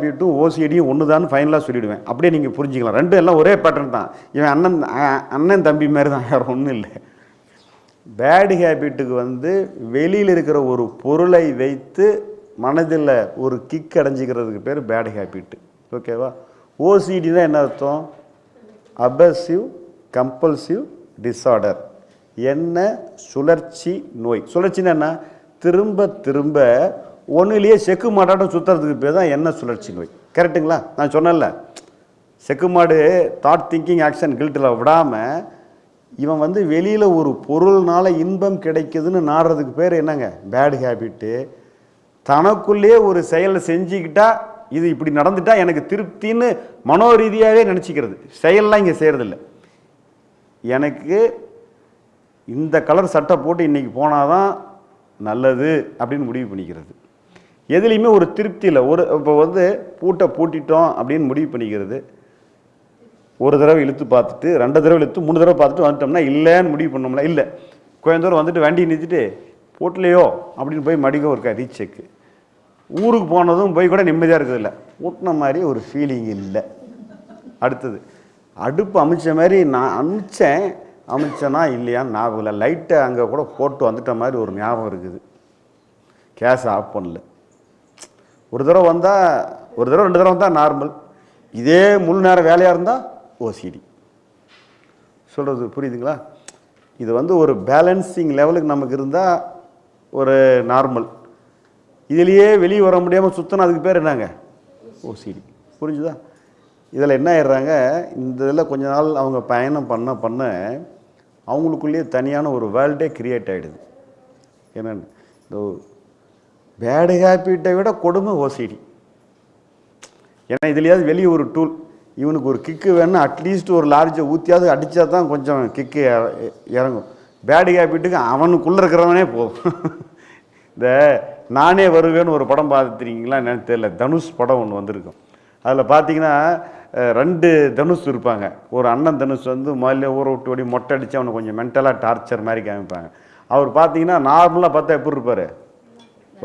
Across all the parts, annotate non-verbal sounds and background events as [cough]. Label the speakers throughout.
Speaker 1: ஓசிஆர்பி to ஓசிடியும் ஒன்று தான் ஃபைனலாக சொல்லிவிடுவேன் அப்படியே நீங்கள் புரிஞ்சுக்கலாம். ரெண்டும் எல்லாம் ஒரே பேட்டர்ன் தான். இவன் அண்ணன் அண்ணன் தம்பி மாதிரி தான். வேறு ஒன்றும் இல்லை. பேடு ஹேபிட்டுக்கு வந்து வெளியில் இருக்கிற ஒரு பொருளை வைத்து மனதில் ஒரு கிக் அடைஞ்சிக்கிறதுக்கு பேர் பேடு ஹேபிட்டு ஓகேவா ஓசிடி தான் என்ன அர்த்தம்? அபசிவ் கம்பல்சிவ் டிஸார்டர் என்ன? சுழற்சி நோய். சுழற்சின்னா என்ன? திரும்ப திரும்ப ஒன்றுலேயே செக்கு மாட்டாட்டம் சுற்றுறதுக்கு பேர் தான் என்ன சுழற்சி நோய். கரெக்ட்டுங்களா? நான் சொன்னேன்ல. செக்கு மாடு தாட் திங்கிங் ஆக்ஷன் கில்ட்டில் விடாமல் இவன் வந்து வெளியில் ஒரு பொருள்னால இன்பம் கிடைக்குதுன்னு நாடுறதுக்கு பேர் என்னங்க? பேட் ஹேபிட்டு தனக்குள்ளேயே ஒரு செயலை செஞ்சுக்கிட்டா இது இப்படி நடந்துட்டா எனக்கு திருப்தின்னு மனோரீதியாகவே நினச்சிக்கிறது. செயல்லாம் இங்கே செய்கிறதில்ல எனக்கு இந்த கலர் சட்டை போட்டு இன்றைக்கி போனால் தான் நல்லது அப்படின்னு முடிவு பண்ணிக்கிறது. எதுலேயுமே ஒரு திருப்தி இல்லை. ஒரு இப்போ வந்து பூட்டை பூட்டிட்டோம் அப்படின்னு முடிவு பண்ணிக்கிறது. ஒரு தடவை இழுத்து பார்த்துட்டு ரெண்டு தடவை இழுத்து மூணு தடவை பார்த்துட்டு வந்துட்டோம்னா இல்லைன்னு முடிவு பண்ணோம்ல. இல்லை. கொஞ்சம் தூரம் வந்துட்டு வண்டி நிறுத்திட்டு பூட்டலையோ? அப்படின்னு போய் மடிக்க ஒரு ரீச் ஊருக்கு போனதும் போய் கூட நிம்மதியாக இருக்கிறதில்ல ஊட்டின மாதிரி ஒரு ஃபீலிங் இல்லை. அடுத்தது அடுப்பு அமைச்ச மாதிரி நான் அமிச்சேன். அமைச்சேனா இல்லையான்னு ஞாபகம் இல்லை. லைட்டை அங்கே கூட போட்டு வந்துட்ட மாதிரி ஒரு ஞாபகம் இருக்குது. கேஸ் ஆஃப் பண்ணல. ஒரு தடவை வந்தால் ஒரு தடவை ரெண்டு தடவை வந்தால் நார்மல் இதே முழு நேரம் வேலையாக இருந்தால் ஓசிடி சொல்கிறது புரியுதுங்களா? இது வந்து ஒரு பேலன்சிங் லெவலுக்கு நமக்கு இருந்தால் ஒரு நார்மல் இதுலேயே வெளியே வர முடியாமல் சுற்றினா அதுக்கு பேர் என்னங்க? ஓசிடி புரிஞ்சுதா? இதில் என்ன ஆயிடுறாங்க? இந்த இதில் கொஞ்ச நாள் அவங்க பயணம் பண்ண பண்ண அவங்களுக்குள்ளேயே தனியான ஒரு வேர்ல்டே கிரியேட் ஆகிடுது என்னன்னு? இந்த பேடு ஹேபிட்டை விட கொடுமை ஓசிடி. ஏன்னா இதுலையாவது வெளியே ஒரு டூல் இவனுக்கு ஒரு கிக்கு வேணும் அட்லீஸ்ட் ஒரு லார்ஜை ஊற்றியாவது அடித்தா தான் கொஞ்சம் கிக்கு இறங்கும். பேடு ஹேபிட்டுக்கு அவனுக்குள்ளே இருக்கிறவனே போதும் இந்த நானே வருவேன்னு ஒரு படம் பார்த்துருக்கீங்களா என்னன்னு தெரியல. தனுஷ் படம் ஒன்று வந்திருக்கும். அதில் பார்த்தீங்கன்னா ரெண்டு தனுஷ் இருப்பாங்க. ஒரு அண்ணன் தனுஷ் வந்து முதல்ல ஊற விட்டு ஓடி மொட்டை அடித்து அவனை கொஞ்சம் மென்டலாக டார்ச்சர் மாதிரி காமிப்பாங்க. அவர் பார்த்தீங்கன்னா நார்மலாக பார்த்தா எப்படி இருப்பார்?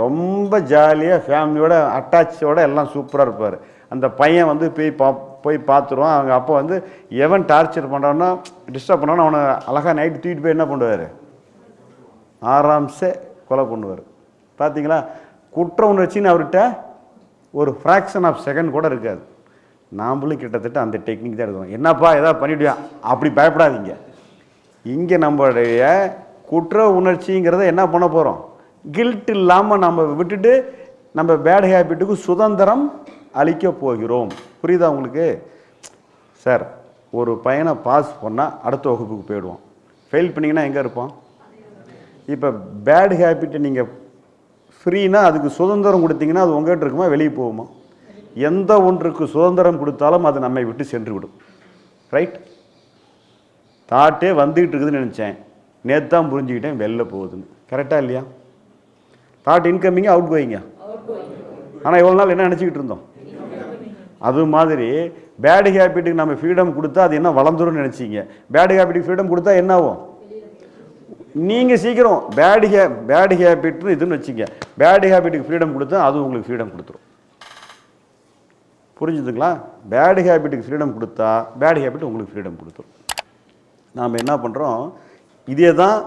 Speaker 1: ரொம்ப ஜாலியாக ஃபேமிலியோட அட்டாச்சோட எல்லாம் சூப்பராக இருப்பார். அந்த பையன் வந்து போய் பா போய் பார்த்துருவான் அவங்க அப்போ வந்து எவன் டார்ச்சர் பண்ணுறான்னா டிஸ்டர்ப் பண்ணான்னு அவனை அழகாக நைட்டு தூக்கிட்டு போய் என்ன பண்ணுவார்? ஆராம்சே கொலை பண்ணுவார். பார்த்தீங்களா குற்ற உணர்ச்சின்னு அவர்கிட்ட ஒரு ஃப்ராக்ஷன் ஆஃப் செகண்ட் கூட இருக்காது. நாம்பளும் கிட்டத்தட்ட அந்த டெக்னிக் தான் எடுக்கணும் என்னப்பா ஏதாவது பண்ணிவிடுவேன் அப்படி பயப்படாதீங்க. இங்கே நம்மளுடைய குற்ற உணர்ச்சிங்கிறத என்ன பண்ண போகிறோம் கில்ட் இல்லாமல் நம்ம விட்டுட்டு நம்ம பேட் ஹேபிட்டுக்கு சுதந்திரம் அளிக்க போகிறோம். புரியுதா உங்களுக்கு? சார் ஒரு பையனை பாஸ் பண்ணால் அடுத்த வகுப்புக்கு போயிடுவோம் ஃபெயில் பண்ணிங்கன்னா எங்கே இருப்போம் இப்போ பேட் ஹேபிட்டை நீங்கள் ஃப்ரீனா அதுக்கு சுதந்திரம் கொடுத்தீங்கன்னா அது உங்கள்கிட்ட இருக்குமா? வெளியே போகுமா? எந்த ஒன்றுக்கு சுதந்திரம் கொடுத்தாலும் அது நம்மை விட்டு சென்று விடும் ரைட் தாட்டே வந்துக்கிட்டு இருக்குதுன்னு நினச்சேன். நேற்று தான் புரிஞ்சுக்கிட்டேன் வெளில போகுதுன்னு. கரெக்டாக இல்லையா? தாட் இன்கமிங்கு அவுட் கோயிங்க ஆனால் இவ்வளோ நாள் என்ன நினச்சிக்கிட்டு இருந்தோம்? அது மாதிரி பேட் ஹேபிட்டுக்கு நம்ம ஃப்ரீடம் கொடுத்தா அது என்ன வளர்ந்துரும்னு நினச்சிங்க. பேட் ஹேபிட்டுக்கு ஃப்ரீடம் கொடுத்தா என்ன ஆகும்? நீங்கள் சீக்கிரம் பேட் ஹே பேடு ஹேபிட்னு இதுன்னு வச்சுங்க. பேட் ஹேபிட்டுக்கு ஃப்ரீடம் கொடுத்தா அது உங்களுக்கு ஃப்ரீடம் கொடுத்துரும். புரிஞ்சுதுங்களா? பேடு ஹேபிட்டுக்கு ஃப்ரீடம் கொடுத்தா பேட் ஹேபிட் உங்களுக்கு ஃப்ரீடம் கொடுத்துரும். நாம் என்ன பண்ணுறோம் இதே தான்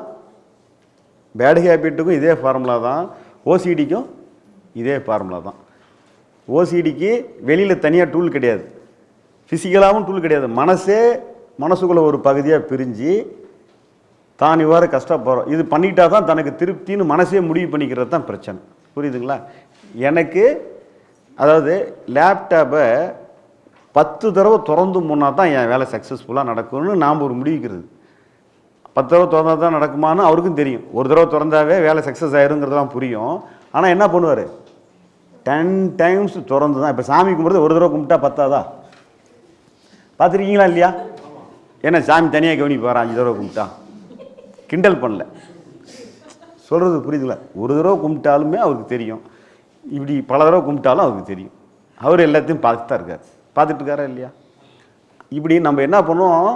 Speaker 1: பேடு ஹேபிட்டுக்கும் இதே ஃபார்முலா தான் ஓசிடிக்கும் இதே ஃபார்முலா தான். ஓசிடிக்கு வெளியில் தனியாக டூல் கிடையாது. ஃபிசிக்கலாகவும் டூல் கிடையாது. மனசே மனசுக்குள்ளே ஒரு பகுதியாக பிரிஞ்சு தான் இவ்வாறு கஷ்டப்படுறோம். இது பண்ணிட்டா தான் தனக்கு திருப்தின்னு மனசே முடிவு பண்ணிக்கிறது தான் பிரச்சனை. புரியுதுங்களா? எனக்கு அதாவது லேப்டாப்பை பத்து தடவை திறந்து முன்னா தான் என் வேலை சக்ஸஸ்ஃபுல்லாக நடக்கும்னு நாம் ஒரு முடிவுக்கிறது பத்து தடவை திறந்தா தான் நடக்குமான்னு அவருக்கும் தெரியும். ஒரு தடவை திறந்தாவே வேலை சக்ஸஸ் ஆயிருங்கிறதெல்லாம் புரியும். ஆனால் என்ன பண்ணுவார்? டென் டைம்ஸ் திறந்து தான் இப்போ சாமி கும்பிட்றது ஒரு தடவை கும்பிட்டா பத்தாதா? பார்த்துருக்கீங்களா இல்லையா? ஏன்னா சாமி தனியாக கவனிப்பார் அஞ்சு தடவை கும்பிட்டா? கிண்டல் பண்ணல. சொல்கிறது புரியுதுல ஒரு தடவை கும்பிட்டாலுமே அவருக்கு தெரியும். இப்படி பல தடவை கும்பிட்டாலும் அவருக்கு தெரியும். அவர் எல்லாத்தையும் பார்த்து தான் இருக்கார். பார்த்துட்டு இருக்காரா இல்லையா? இப்படி நம்ம என்ன பண்ணுவோம்?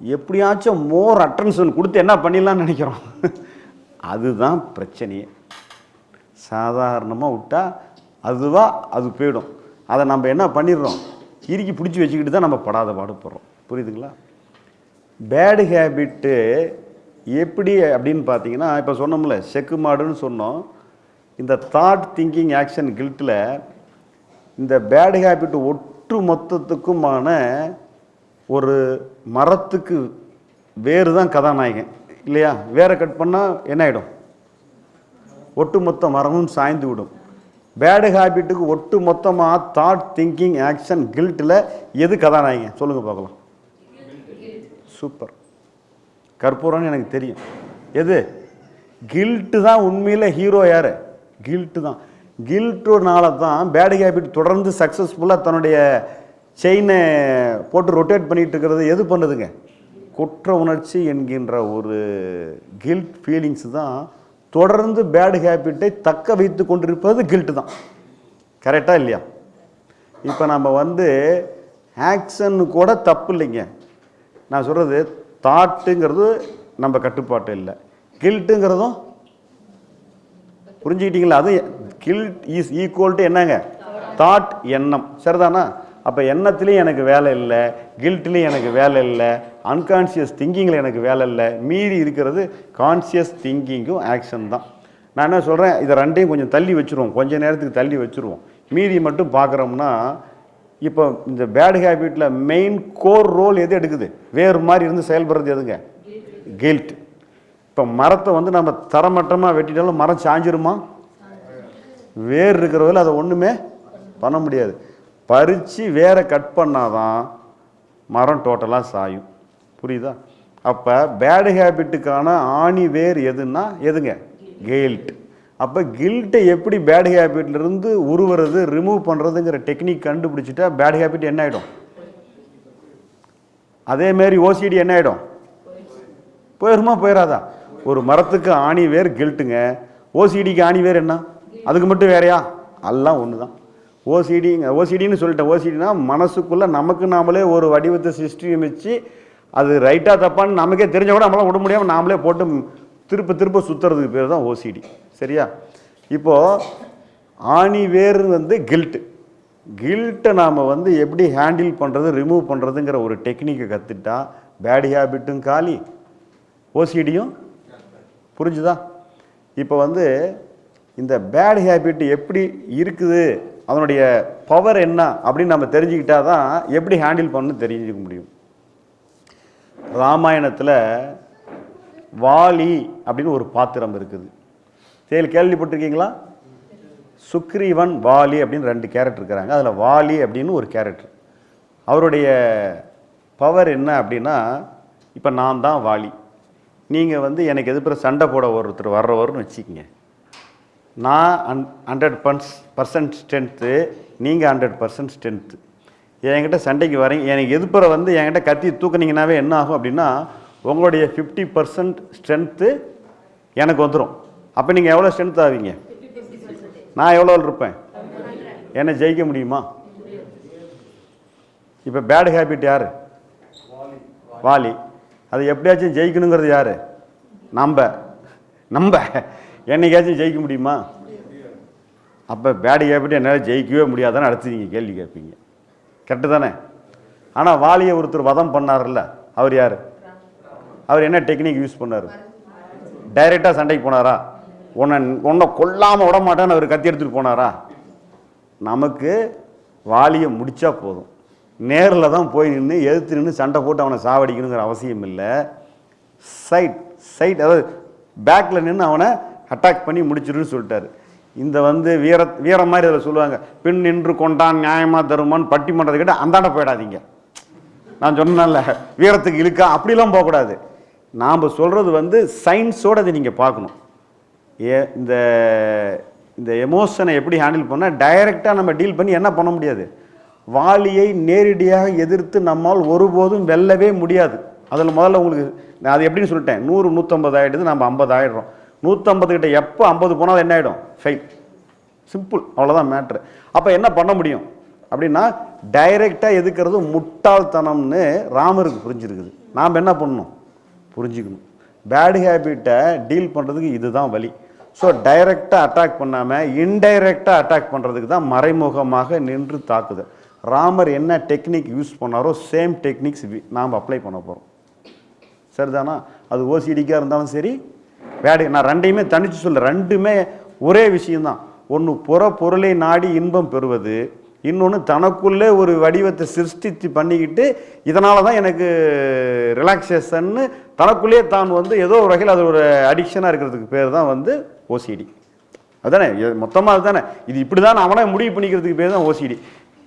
Speaker 1: எப்படியாச்சும் மோர் அட்டென்ஷன் கொடுத்து என்ன பண்ணிடலாம்னு நினைக்கிறோம். அதுதான் பிரச்சனையே. சாதாரணமாக விட்டால் அதுவாக அது போயிடும். அதை நம்ம என்ன பண்ணிடுறோம்? இறுக்கி பிடிச்சி வச்சுக்கிட்டு தான் நம்ம படாத பாடுபடுறோம் புரியுதுங்களா? பேடு ஹேபிட்டு எப்படி அப்படின்னு பார்த்தீங்கன்னா இப்போ சொன்னோம்ல செக்கு மாடுன்னு சொன்னோம். இந்த தாட் திங்கிங் ஆக்ஷன் கில்ட்டில் இந்த பேடு ஹேபிட் ஒட்டு மொத்தத்துக்குமான ஒரு மரத்துக்கு வேறு தான் கதாநாயகன் இல்லையா? வேரை கட் பண்ணால் என்ன ஆகிடும் ஒட்டுமொத்த மரமும் சாய்ந்து விடும். பேடு ஹேபிட்டுக்கு ஒட்டு மொத்தமாக தாட் திங்கிங் ஆக்ஷன் கில்ட்டில் எது கதாநாயகன்? சொல்லுங்கள் பார்க்கலாம். சூப்பர் கற்பூரம்னு எனக்கு தெரியும். எது? கில்ட்டு தான் உண்மையில் ஹீரோ யார்? கில்ட்டு தான். கில்ட்டுனால தான் பேடு ஹேபிட் தொடர்ந்து சக்ஸஸ்ஃபுல்லாக தன்னுடைய செயினை போட்டு ரொட்டேட் பண்ணிட்டு இருக்கிறது எது பண்ணுதுங்க? குற்ற உணர்ச்சி என்கின்ற ஒரு கில்ட் ஃபீலிங்ஸ் தான் தொடர்ந்து பேடு ஹேபிட்டை தக்க வைத்து கொண்டிருப்பது கில்ட்டு தான். கரெக்டாக இல்லையா? இப்போ நம்ம வந்து ஆக்ஷன் கூட தப்பு இல்லைங்க. நான் சொல்கிறது தாட்டுங்கிறது நம்ம கட்டுப்பாட்டு இல்லை. கில்ட்டுங்கிறதும் புரிஞ்சுக்கிட்டீங்களா? அது கில்ட் இஸ் ஈக்குவல் டு என்னங்க? தாட் எண்ணம். சரிதானா? அப்போ எண்ணத்துலேயும் எனக்கு வேலை இல்லை கில்ட்லேயும் எனக்கு வேலை இல்லை அன்கான்சியஸ் திங்கிங்கில் எனக்கு வேலை இல்லை. மீறி இருக்கிறது கான்சியஸ் திங்கிங்கும் ஆக்ஷன் தான். நான் என்ன சொல்கிறேன் இதை ரெண்டையும் கொஞ்சம் தள்ளி வச்சுருவோம். கொஞ்ச நேரத்துக்கு தள்ளி வச்சுருவோம். மீறி மட்டும் பார்க்குறோம்னா இப்போ இந்த பேட் ஹேபிட்டில் மெயின் கோர் ரோல் எது எடுக்குது? வேறு மாதிரி இருந்து செயல்படுறது எதுங்க? கில்ட் இப்போ மரத்தை வந்து நம்ம தரமட்டமாக வெட்டிட்டாலும் மரம் சாஞ்சிருமா? வேர் இருக்கிறவர்கள் அதை ஒன்றுமே பண்ண முடியாது. பறித்து வேற கட் பண்ணாதான் மரம் டோட்டலாக சாயும். புரியுதா? அப்போ பேடு ஹேபிட்டுக்கான ஆணி வேர் எதுன்னா எதுங்க? கெயில்ட் அப்போ கில்ட்டை எப்படி பேட் ஹேபிட்லேருந்து உருவுறது ரிமூவ் பண்ணுறதுங்கிற டெக்னிக் கண்டுபிடிச்சிட்டா பேட் ஹேபிட் என்ன ஆகிடும் அதேமாரி ஓசிடி என்ன ஆகிடும் போயிருமா போயிடாதா ஒரு மரத்துக்கு ஆணி வேர் கில்ட்டுங்க ஓசிடிக்கு ஆணி வேர் என்ன? அதுக்கு மட்டும் வேறையா? எல்லாம் ஒன்று தான் ஓசிடிங்க ஓசிடின்னு சொல்லிட்டேன் ஓசிடினா மனசுக்குள்ளே நமக்கு நாமளே ஒரு வடிவத்தை சிருஷ்டி வச்சு அது ரைட்டாக தப்பான்னு நமக்கே தெரிஞ்ச கூட நம்மளால் விட முடியாமல் நாமளே போட்டு திருப்ப திருப்ப சுற்றுறதுக்கு பேர் தான் ஓசிடி சரியா? இப்போது ஆணி வேர் வந்து கில்ட்டு கில்ட்டை நாம் வந்து எப்படி ஹேண்டில் பண்ணுறது ரிமூவ் பண்ணுறதுங்கிற ஒரு டெக்னிக்கை கற்றுட்டா பேட் ஹேபிட்டும் காலி. ஓசிடியும் புரிஞ்சுதா? இப்போ வந்து இந்த பேட் ஹேபிட் எப்படி இருக்குது? அதனுடைய பவர் என்ன அப்படின்னு நம்ம தெரிஞ்சுக்கிட்டா தான் எப்படி ஹேண்டில் பண்ணணும்னு தெரிஞ்சுக்க முடியும். ராமாயணத்தில் வாலி அப்படின்னு ஒரு பாத்திரம் இருக்குது. சரி கேள்விப்பட்டிருக்கீங்களா? சுக்ரீவன் வாலி அப்படின்னு ரெண்டு கேரக்டர் இருக்கிறாங்க அதில் வாலி அப்படின்னு ஒரு கேரக்டர் அவருடைய பவர் என்ன அப்படின்னா இப்போ நான் தான் வாலி. நீங்கள் வந்து எனக்கு எதிர்ப்புற சண்டை போட ஒருத்தர் வர்றவர்னு வச்சுக்கோங்க. நான் an hundred per percent strength நீங்கள் ஹண்ட்ரட் பர்சன்ட் ஸ்ட்ரென்த்து என்கிட்ட சண்டைக்கு வரீங்க எனக்கு எதிர்ப்புற வந்து என்கிட்ட கத்தி தூக்குனீங்கன்னாவே என்ன ஆகும் அப்படின்னா உங்களுடைய ஃபிஃப்டி பர்சன்ட் ஸ்ட்ரென்த்து எனக்கு வந்துடும் அப்போ நீங்கள் எவ்வளோ ஸ்ட்ரென்த் ஆவீங்க? நான் எவ்வளோ இருப்பேன்? என்னை ஜெயிக்க முடியுமா? இப்போ பேட் ஹேபிட் யார்? வாலி. அது எப்படியாச்சும் ஜெயிக்கணுங்கிறது யார்? நம்ப. நம்ப. என்னைக்காச்சும் ஜெயிக்க முடியுமா? அப்போ பேடு ஹேபிட் என்னால் ஜெயிக்கவே முடியாதான்னு அடுத்து நீங்கள் கேள்வி கேட்பீங்க. கரெக்டு தானே? ஆனால் வாலியை ஒருத்தர் வதம் பண்ணார்ல அவர் யார்? அவர் என்ன டெக்னிக் யூஸ் பண்ணார்? டைரெக்டாக சண்டைக்கு போனாரா? உன்னை உன்னை கொல்லாமல் விட மாட்டான்னு அவர் கத்தி எடுத்துகிட்டு போனாரா? நமக்கு வாலியை முடித்தா போதும். நேரில் தான் போய் நின்று எதிர்த்து நின்று சண்டை போட்டு அவனை சாவடிக்கணுங்கிற அவசியம் இல்லை. சைட் சைட் அதாவது பேக்கில் நின்று அவனை அட்டாக் பண்ணி முடிச்சிருன்னு சொல்லிட்டாரு. இந்த வந்து வீர வீரம் மாதிரி அதில் சொல்லுவாங்க பின் நின்று கொண்டான் நியாயமாக தருமான்னு பட்டிமன்றத்தை கிட்ட அந்தாண்ட போயிடாதீங்க. நான் சொன்னேன்ல வீரத்துக்கு இழுக்கா? அப்படிலாம் போகக்கூடாது. நாம் சொல்கிறது வந்து சயின்ஸோடு அதை நீங்கள் பார்க்கணும். ஏ இந்த இந்த எமோஷனை எப்படி ஹேண்டில் பண்ணால் டைரெக்டாக நம்ம டீல் பண்ணி என்ன பண்ண முடியாது? வாலியை நேரடியாக எதிர்த்து நம்மால் ஒருபோதும் வெல்லவே முடியாது. அதில் முதல்ல உங்களுக்கு நான் அது எப்படின்னு சொல்லிட்டேன். நூறு நூற்றம்பது ஆகிடுது நம்ம ஐம்பது ஆகிடுறோம் நூற்றம்பது கிட்ட எப்போ ஐம்பது போனால் என்ன ஆகிடும் ஃபெயில் சிம்பிள் அவ்வளோதான் மேட்ரு அப்போ என்ன பண்ண முடியும்? அப்படின்னா டைரெக்டாக எதுக்கிறது? முட்டாள்தனம்னு ராமருக்கு புரிஞ்சிருக்குது. நாம் என்ன பண்ணணும்? புரிஞ்சுக்கணும். பேட் ஹேபிட்டை டீல் பண்ணுறதுக்கு இதுதான் வழி. ஸோ டைரெக்டாக அட்டாக் பண்ணாமல் இன்டைரக்டாக அட்டாக் பண்ணுறதுக்கு தான் மறைமுகமாக நின்று தாக்குதல். ராமர் என்ன டெக்னிக் யூஸ் பண்ணாரோ சேம் டெக்னிக்ஸ் நாம் அப்ளை பண்ண போகிறோம் சரிதானா? அது ஓசிடிக்காக இருந்தாலும் சரி வேடை நான் ரெண்டையுமே தனித்து சொல்ல ரெண்டுமே ஒரே விஷயம்தான். ஒன்று புற பொருளை நாடி இன்பம் பெறுவது இன்னொன்று தனக்குள்ளே ஒரு வடிவத்தை சிருஷ்டித்து பண்ணிக்கிட்டு இதனால தான் எனக்கு ரிலாக்ஸேஷன்னு தனக்குள்ளேயே தான் வந்து ஏதோ ஒரு வகையில் அது ஒரு அடிக்ஷனாக இருக்கிறதுக்கு பேர் தான் வந்து ஓசிடி அதுதானே மொத்தமாக அதுதானே? இது இப்படி தான் அவனே முடிவு பண்ணிக்கிறதுக்கு பேர் தான் ஓசிடி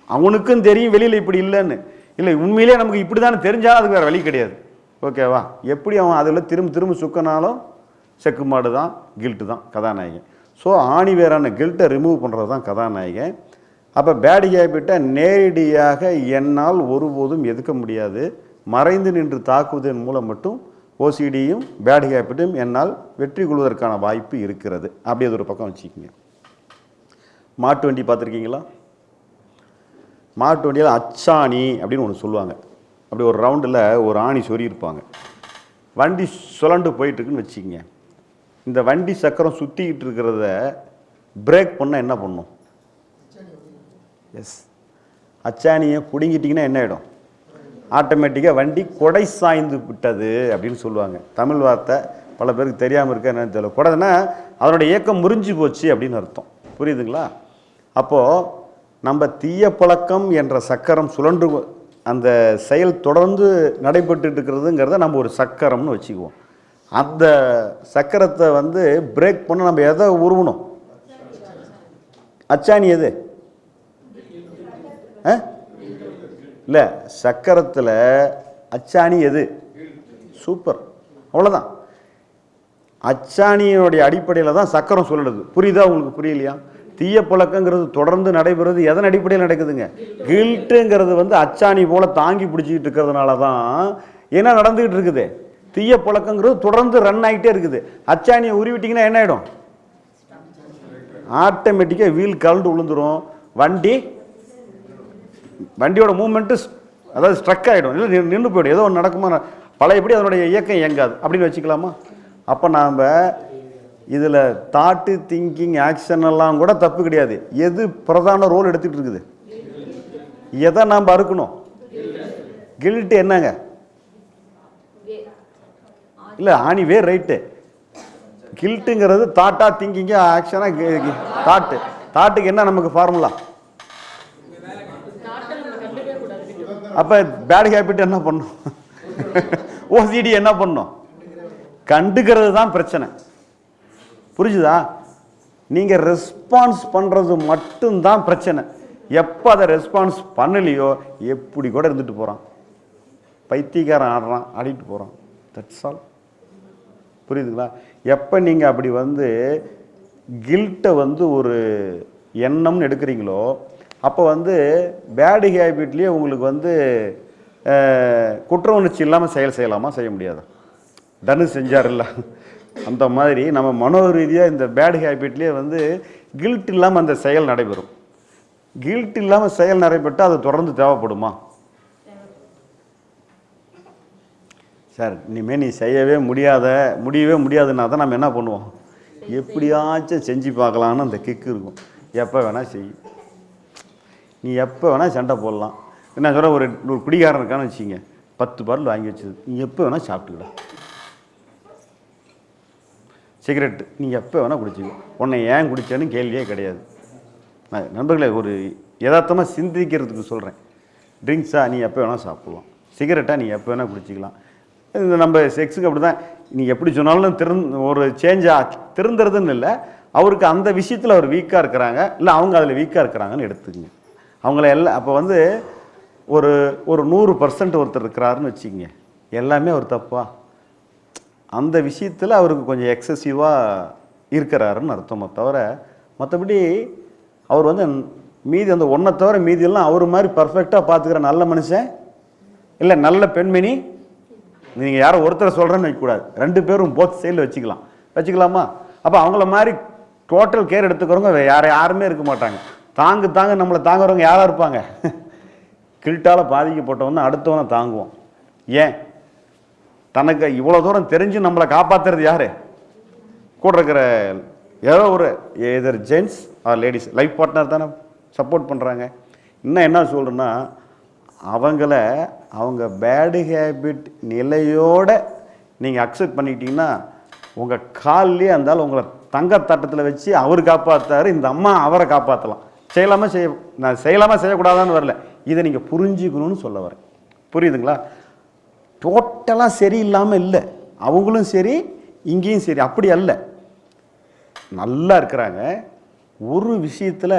Speaker 1: அவனுக்கும் தெரியும் வெளியில் இப்படி இல்லைன்னு. இல்லை உண்மையிலே நமக்கு இப்படி தானே தெரிஞ்சாலும் அதுக்கு வேறு வழி கிடையாது. ஓகேவா எப்படி அவன் அதில் திரும்ப திரும்ப சுக்கினாலும் செக்கு மாடு தான் கில்ட்டு தான் கதாநாயகன். ஸோ ஆணி வேறான கில்ட்டை ரிமூவ் பண்ணுறது தான் கதாநாயகன். அப்போ பேட் ஹேபிட்டை நேரடியாக என்னால் ஒருபோதும் எதுக்க முடியாது. மறைந்து நின்று தாக்குவதன் மூலம் மட்டும் ஓசிடியும் பேட் ஹேபிட்டும் என்னால் வெற்றி கொள்வதற்கான வாய்ப்பு இருக்கிறது. அப்படி அது ஒரு பக்கம் வச்சுக்கோங்க. மாட்டு வண்டி பார்த்துருக்கீங்களா? மாட்டு வண்டியில் அச்சாணி அப்படின்னு ஒன்று சொல்லுவாங்க. அப்படி ஒரு ரவுண்டில் ஒரு ஆணி சொறியிருப்பாங்க வண்டி சுழண்டு போயிட்டுருக்குன்னு வச்சுக்கோங்க. இந்த வண்டி சக்கரம் சுற்றிக்கிட்டு இருக்கிறத பிரேக் பண்ணால் என்ன பண்ணும்? எஸ் அச்சாணியை பிடுங்கிட்டிங்கன்னா என்ன ஆகிடும் ஆட்டோமேட்டிக்காக வண்டி கொடை சாய்ந்து விட்டது அப்படின்னு சொல்லுவாங்க. தமிழ் வார்த்தை பல பேருக்கு தெரியாமல் இருக்க என்னன்னு தெரியல. கொடைனா அதனுடைய இயக்கம் முறிஞ்சு போச்சு அப்படின்னு அர்த்தம். புரியுதுங்களா? அப்போது நம்ம தீய பழக்கம் என்ற சக்கரம் சுழன்று அந்த செயல் தொடர்ந்து நடைபெற்று இருக்கிறதுங்கிறத நம்ம ஒரு சக்கரம்னு வச்சுக்குவோம். அந்த சக்கரத்தை வந்து பிரேக் பண்ண நம்ம எதை உருவணும்? அச்சாணி எது? இல்லை சக்கரத்தில் அச்சாணி எது? சூப்பர் அவ்வளோதான் அச்சாணியினுடைய அடிப்படையில் தான் சக்கரம் சொல்லுது. புரியுதா உங்களுக்கு புரியலையா? தீய பழக்கங்கிறது தொடர்ந்து நடைபெறுறது எதன் அடிப்படையில் நடக்குதுங்க? கில்ட்டுங்கிறது வந்து அச்சாணி போல் தாங்கி பிடிச்சிக்கிட்டு இருக்கிறதுனால தான் என்ன நடந்துக்கிட்டு இருக்குது. தீய பழக்கங்கிறது தொடர்ந்து ரன் ஆகிட்டே இருக்குது. அச்சாணியை உருவிட்டிங்கன்னா என்ன ஆகிடும் ஆட்டோமேட்டிக்காக வீல் கலண்டு விழுந்துடும் வண்டி வண்டியோட மூமெண்ட்டு அதாவது ஸ்ட்ரக் ஆகிடும் இல்லை நின்று போயிடும். ஏதோ ஒன்று நடக்குமா? பழையபடி அதனுடைய இயக்கம் இயங்காது. அப்படின்னு வச்சுக்கலாமா? அப்போ நாம் இதில் தாட்டு திங்கிங் ஆக்ஷன் எல்லாம் கூட தப்பு கிடையாது. எது பிரதான ரோல் எடுத்துகிட்டு இருக்குது? எதை நாம் அறுக்கணும்? கில்ட்டு என்னங்க? இல்லை ஆணி வேர் ரைட்டு கில்ட்டுங்கிறது தாட்டா திங்கிங்க ஆக்ஷனாக தாட்டு தாட்டுக்கு என்ன நமக்கு ஃபார்முலா அப்போ பேட் ஹேபிட் என்ன பண்ணும்? ஓசிடி என்ன பண்ணும்? கண்டுக்கிறது தான் பிரச்சனை. புரிஞ்சுதா? நீங்கள் ரெஸ்பான்ஸ் பண்ணுறது மட்டும்தான் பிரச்சனை. எப்போ அதை ரெஸ்பான்ஸ் பண்ணலையோ எப்படி கூட இருந்துட்டு போகிறான் பைத்தியக்காரன் ஆடுறான் ஆடிட்டு போகிறான் தட்ஸ் ஆல் புரியுதுங்களா? எப்போ நீங்கள் அப்படி வந்து கில்ட்டை வந்து ஒரு எண்ணம்னு எடுக்கிறீங்களோ அப்போ வந்து பேடு ஹேபிட்லேயே உங்களுக்கு வந்து குற்ற உணர்ச்சி இல்லாமல் செயல் செய்யலாமா? செய்ய முடியாது? தனு செஞ்சார்ல அந்த மாதிரி நம்ம மனோ ரீதியாக இந்த பேடு ஹேபிட்லேயே வந்து கில்ட் இல்லாமல் அந்த செயல் நடைபெறும். கில்ட் இல்லாமல் செயல் நடைபெற்றால் அது தொடர்ந்து தேவைப்படுமா? சார் இனிமேல் நீ செய்யவே முடியாத முடியவே முடியாதுன்னா தான் நம்ம என்ன பண்ணுவோம்? எப்படியாச்சும் செஞ்சு பார்க்கலான்னு அந்த கிக்கு இருக்கும். எப்போ வேணால் செய். நீ எப்போ வேணால் சண்டை போடலாம். என்ன சொல்ல ஒரு ஒரு குடிகாரன் இருக்கான்னு வச்சுங்க பத்து பாட்டில் வாங்கி வச்சது நீ எப்போ வேணால் சாப்பிட்டுக்கடா. சிகரெட்டு நீ எப்போ வேணால் குடிச்சிக்கோ. உன்னை ஏன் குடிச்சேன்னு கேள்வியே கிடையாது. நான் நண்பர்களே ஒரு யதார்த்தமாக சிந்திக்கிறதுக்கு சொல்கிறேன் ட்ரிங்க்ஸாக நீ எப்போ வேணால் சாப்பிட்லாம். சிகரெட்டாக நீ எப்போ வேணால் குடிச்சிக்கலாம். இந்த நம்ம செக்ஸுக்கு அப்படி தான் நீ எப்படி சொன்னாலும் திறந் ஒரு சேஞ்சாக திறந்துருதுன்னு இல்லை. அவருக்கு அந்த விஷயத்தில் அவர் வீக்காக இருக்கிறாங்க. இல்லை அவங்க அதில் வீக்காக இருக்கிறாங்கன்னு எடுத்துக்கங்க. அவங்கள எல்லாம் அப்போ வந்து ஒரு ஒரு நூறு பர்சன்ட் ஒருத்தர் இருக்கிறாருன்னு வச்சுக்கங்க. எல்லாமே அவர் தப்பா? அந்த விஷயத்தில் அவருக்கு கொஞ்சம் எக்ஸசிவாக இருக்கிறாருன்னு அர்த்தமே தவிர மற்றபடி அவர் வந்து மீதி அந்த ஒன்றை தவிர மீதியெல்லாம் அவர் மாதிரி பர்ஃபெக்டாக பார்த்துக்கிற நல்ல மனுஷன்? இல்லை நல்ல பெண்மணி? நீங்கள் யாரோ ஒருத்தரை சொல்கிறேன்னு வைக்கக்கூடாது. ரெண்டு பேரும் போத் சைடில் வச்சுக்கலாம். வச்சுக்கலாமா? அப்போ அவங்கள மாதிரி டோட்டல் கேர் எடுத்துக்கிறவங்க வேற யார் யாருமே இருக்க மாட்டாங்க. தாங்கு தாங்க நம்மளை தாங்குறவங்க யாராக இருப்பாங்க? கில்ட்டால் பாதிக்கப்பட்டவன் அடுத்தவனை தாங்குவோம் ஏன்? தனக்கு இவ்வளோ தூரம் தெரிஞ்சு நம்மளை காப்பாற்றுறது யார்? கூட இருக்கிற ஏதோ ஒரு either gents or ladies life partner தானே சப்போர்ட் பண்ணுறாங்க இன்னும் என்ன சொல்கிறேன்னா அவங்கள அவங்க பேடு ஹேபிட் நிலையோட நீங்கள் அக்செப்ட் பண்ணிக்கிட்டீங்கன்னா உங்கள் கால்லேயே இருந்தாலும் உங்களை தங்க தட்டத்தில் வச்சு அவர் காப்பாற்றாரு இந்த அம்மா அவரை காப்பாற்றலாம் செய்யலாமா செய்ய நான் செய்யலாமா செய்யக்கூடாதான்னு வரல. இதை நீங்கள் புரிஞ்சுக்கணும்னு சொல்ல வரேன். புரியுதுங்களா? டோட்டலாக சரியில்லாமல் இல்லை. அவங்களும் சரி இங்கேயும் சரி. அப்படி அல்ல. நல்லா இருக்கிறாங்க. ஒரு விஷயத்தில்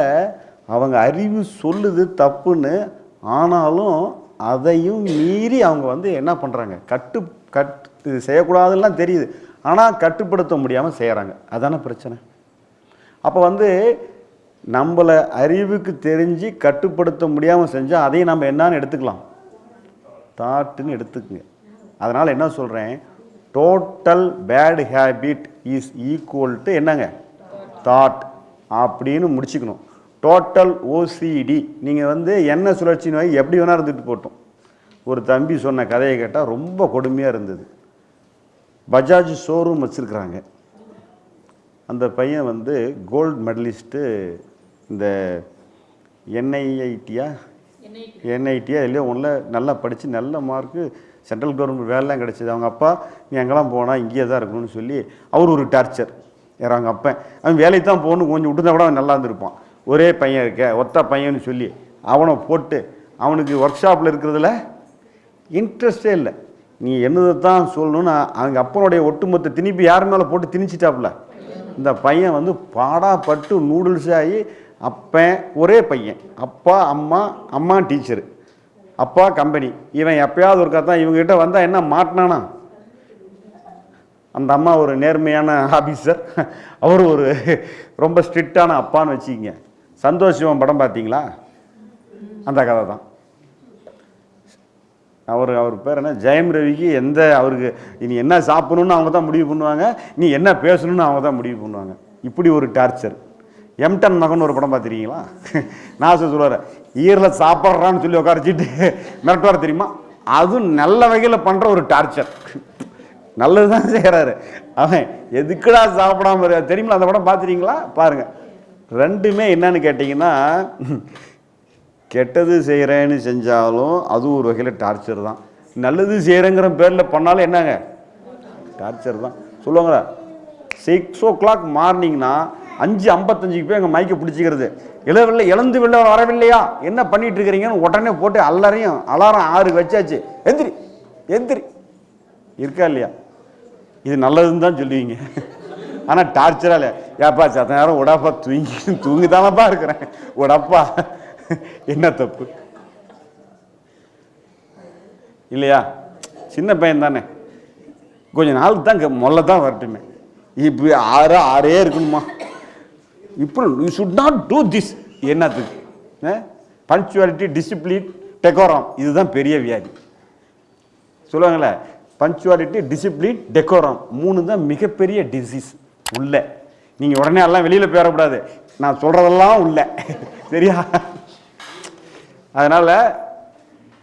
Speaker 1: அவங்க அறிவு சொல்லுது தப்புன்னு ஆனாலும் அதையும் மீறி அவங்க வந்து என்ன பண்ணுறாங்க கட்டு கட் இது செய்யக்கூடாதுலாம் தெரியுது. ஆனால் கட்டுப்படுத்த முடியாமல் செய்கிறாங்க அதான பிரச்சனை. அப்போ வந்து நம்மளை அறிவுக்கு தெரிஞ்சு கட்டுப்படுத்த முடியாமல் செஞ்சால் அதையும் நம்ம என்னன்னு எடுத்துக்கலாம். தாட்டுன்னு எடுத்துக்குங்க. அதனால் என்ன சொல்கிறேன் total bad habit is equal to என்னங்க? தாட் அப்படின்னு முடிச்சுக்கணும். டோட்டல் ஓசிடி நீங்கள் வந்து என்ன சுழற்சி நோய் எப்படி வேணால் இருந்துட்டு போட்டோம். ஒரு தம்பி சொன்ன கதையை கேட்டால் ரொம்ப கொடுமையாக இருந்தது. பஜாஜ் ஷோரூம் வச்சுருக்குறாங்க. அந்த பையன் வந்து கோல்டு மெடலிஸ்ட்டு இந்த என்ஐஐடியா என்ஐடியா இல்லையோ ஒன்றில் நல்லா படித்து நல்ல மார்க்கு சென்ட்ரல் கவர்மெண்ட் வேலைலாம் கிடச்சிது. அவங்க அப்பா நீ அங்கெல்லாம் போனால் இங்கேயே தான் இருக்கணும்னு சொல்லி அவர் ஒரு டார்ச்சர் யார் அவங்க அப்பன். அவன் வேலைக்கு தான் போகணும். கொஞ்சம் விட்டுருந்தா கூட அவன் நல்லா இருந்திருப்பான். ஒரே பையன் இருக்க ஒத்த பையன்னு சொல்லி அவனை போட்டு அவனுக்கு ஒர்க் ஷாப்பில் இருக்கிறதுல இன்ட்ரெஸ்டே இல்லை. நீ என்னதை தான் சொல்லணும்னு அவங்க அப்பனுடைய ஒட்டுமொத்த திணிப்பு யார் மேலே போட்டு திணிச்சிட்டாப்புல? இந்த பையன் வந்து பாடாப்பட்டு நூடுல்ஸ் ஆகி அப்பன் ஒரே பையன். அப்பா அம்மா அம்மா டீச்சரு அப்பா கம்பெனி இவன் எப்பயாவது ஒருக்கா தான் இவங்ககிட்ட வந்தால் என்ன மாட்டினானா? அந்த அம்மா ஒரு நேர்மையான ஆஃபீஸர் அவர் ஒரு ரொம்ப ஸ்ட்ரிக்டான அப்பான்னு வச்சுக்கிங்க. சந்தோஷம் படம் பார்த்தீங்களா? அந்த கதை தான் அவர் அவர் பேர் என்ன? ஜெயம் ரவிக்கு எந்த அவருக்கு இனி என்ன சாப்பிடணும்னு அவங்க தான் முடிவு பண்ணுவாங்க நீ என்ன பேசணும்னு அவங்க தான் முடிவு பண்ணுவாங்க. இப்படி ஒரு டார்ச்சர். எம்டன் மகன் ஒரு படம் பார்த்துருக்கீங்களா? நான் சொல்லுவார் ஈரில் சாப்பிட்றான்னு சொல்லி உட்காரச்சிட்டு மிரட்டுவார் தெரியுமா? அதுவும் நல்ல வகையில் பண்ணுற ஒரு டார்ச்சர். நல்லது தான் செய்கிறாரு அவன் எதுக்குடா சாப்பிடாம தெரியுமா அந்த படம் பார்த்துறீங்களா பாருங்கள் ரெண்டுமே என்னன்னு கேட்டிங்கன்னா கெட்டது செய்கிறேன்னு செஞ்சாலும் அது ஒரு வகையில் டார்ச்சர் தான். நல்லது செய்கிறேங்கிற பேரில் பண்ணாலும் என்னங்க? டார்ச்சர் தான். சொல்லுவாங்களா? சிக்ஸ் ஓ கிளாக் மார்னிங்னா அஞ்சு ஐம்பத்தஞ்சுக்கு போய் எங்கள் மைக்கை பிடிச்சிக்கிறது. இளவில்லை இழந்து விழ வரவில்லையா? என்ன பண்ணிட்டு இருக்கிறீங்கன்னு உடனே போட்டு எல்லாரையும் அலாரம் ஆறு வச்சாச்சு. எந்திரி எந்திரி. இருக்கா இல்லையா? இது நல்லதுன்னு தான் சொல்லுவீங்க. ஆனால் டார்ச்சரா ஏப்பா சத்த நேரம் உடாப்பா தூங்கி தூங்கி தானப்பா இருக்கிறேன். உடப்பா. என்ன தப்பு? இல்லையா? சின்ன பையன் தானே. கொஞ்ச நாள் தான் முதல்ல தான் வரட்டுமே. இப்போ ஆறு ஆறே இருக்கணுமா? இப்போ you should not do this என்னத்துக்கு? பஞ்சுவாலிட்டி டிசிப்ளின் டெக்கோரம் இதுதான் பெரிய வியாதி. சொல்லுவாங்களே பஞ்சுவாலிட்டி டிசிப்ளின் டெக்கோரம் மூணு தான் மிகப்பெரிய டிசீஸ் உள்ளே. நீங்கள் உடனே எல்லாம் வெளியில் போயிடக்கூடாது நான் சொல்கிறதெல்லாம் உள்ள. சரியா? அதனால்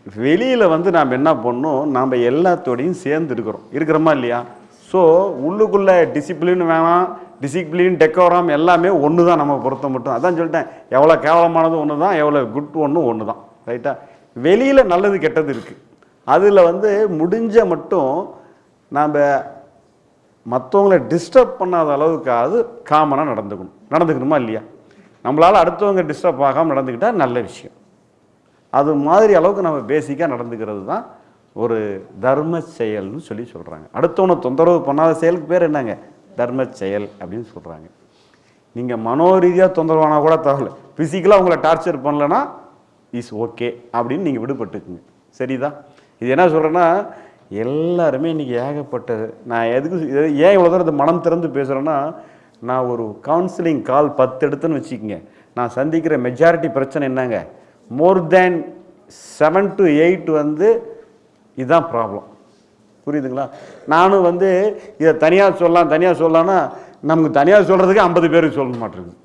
Speaker 1: வெளியில் வந்து நாம் என்ன பண்ணணும்? நாம் எல்லாத்தோடையும் சேர்ந்து இருக்கிறோம். இருக்கிறோமா இல்லையா? ஸோ உள்ளுக்குள்ளே டிசிப்ளின் வேணாம். டிசிப்ளின் டெக்கோரம் எல்லாமே ஒன்று தான் நம்ம பொறுத்த மட்டும். அதான் சொல்லிட்டேன். எவ்வளோ கேவலமானது ஒன்று தான் எவ்வளோ குட் ஒன்றும் ஒன்று தான் ரைட்டா வெளியில் நல்லது கெட்டது இருக்குது அதில் வந்து முடிஞ்ச மட்டும் நாம் மற்றவங்கள டிஸ்டர்ப் பண்ணாத அளவுக்கு அது காமனாக நடந்துக்கணும். நடந்துக்கணுமா இல்லையா? நம்மளால் அடுத்தவங்க டிஸ்டர்ப் ஆகாமல் நடந்துக்கிட்டால் நல்ல விஷயம். அது மாதிரி அளவுக்கு நம்ம பேசிக்காக நடந்துக்கிறது தான் ஒரு தர்ம செயல்னு சொல்லி சொல்கிறாங்க அடுத்தவனை தொந்தரவு பண்ணாத செயலுக்கு பேர் என்னங்க? தர்ம செயல் அப்படின்னு சொல்கிறாங்க நீங்கள் மனோரீதியாக தொந்தரவானா கூட தகவல் ஃபிசிக்கலாக உங்களை டார்ச்சர் பண்ணலன்னா இஸ் ஓகே அப்படின்னு நீங்கள் விடுபட்டுக்குங்க. சரிதான் இது என்ன சொல்கிறேன்னா எல்லாருமே இன்றைக்கி ஏகப்பட்ட நான் எதுக்கு ஏன் இவ்வளோ தூரம் இந்த மனம் திறந்து பேசுகிறேன்னா நான் ஒரு கவுன்சிலிங் கால் பத்து எடுத்துன்னு வச்சுக்கோங்க. நான் சந்திக்கிற மெஜாரிட்டி பிரச்சனை என்னங்க? More than seven to eight வந்து இதுதான் ப்ராப்ளம் புரியுதுங்களா? நானும் வந்து இதை தனியாக சொல்லலாம் தனியாக சொல்லலாம்னா நமக்கு தனியாக சொல்கிறதுக்கு ஐம்பது பேருக்கு சொல்ல மாட்டேங்குது.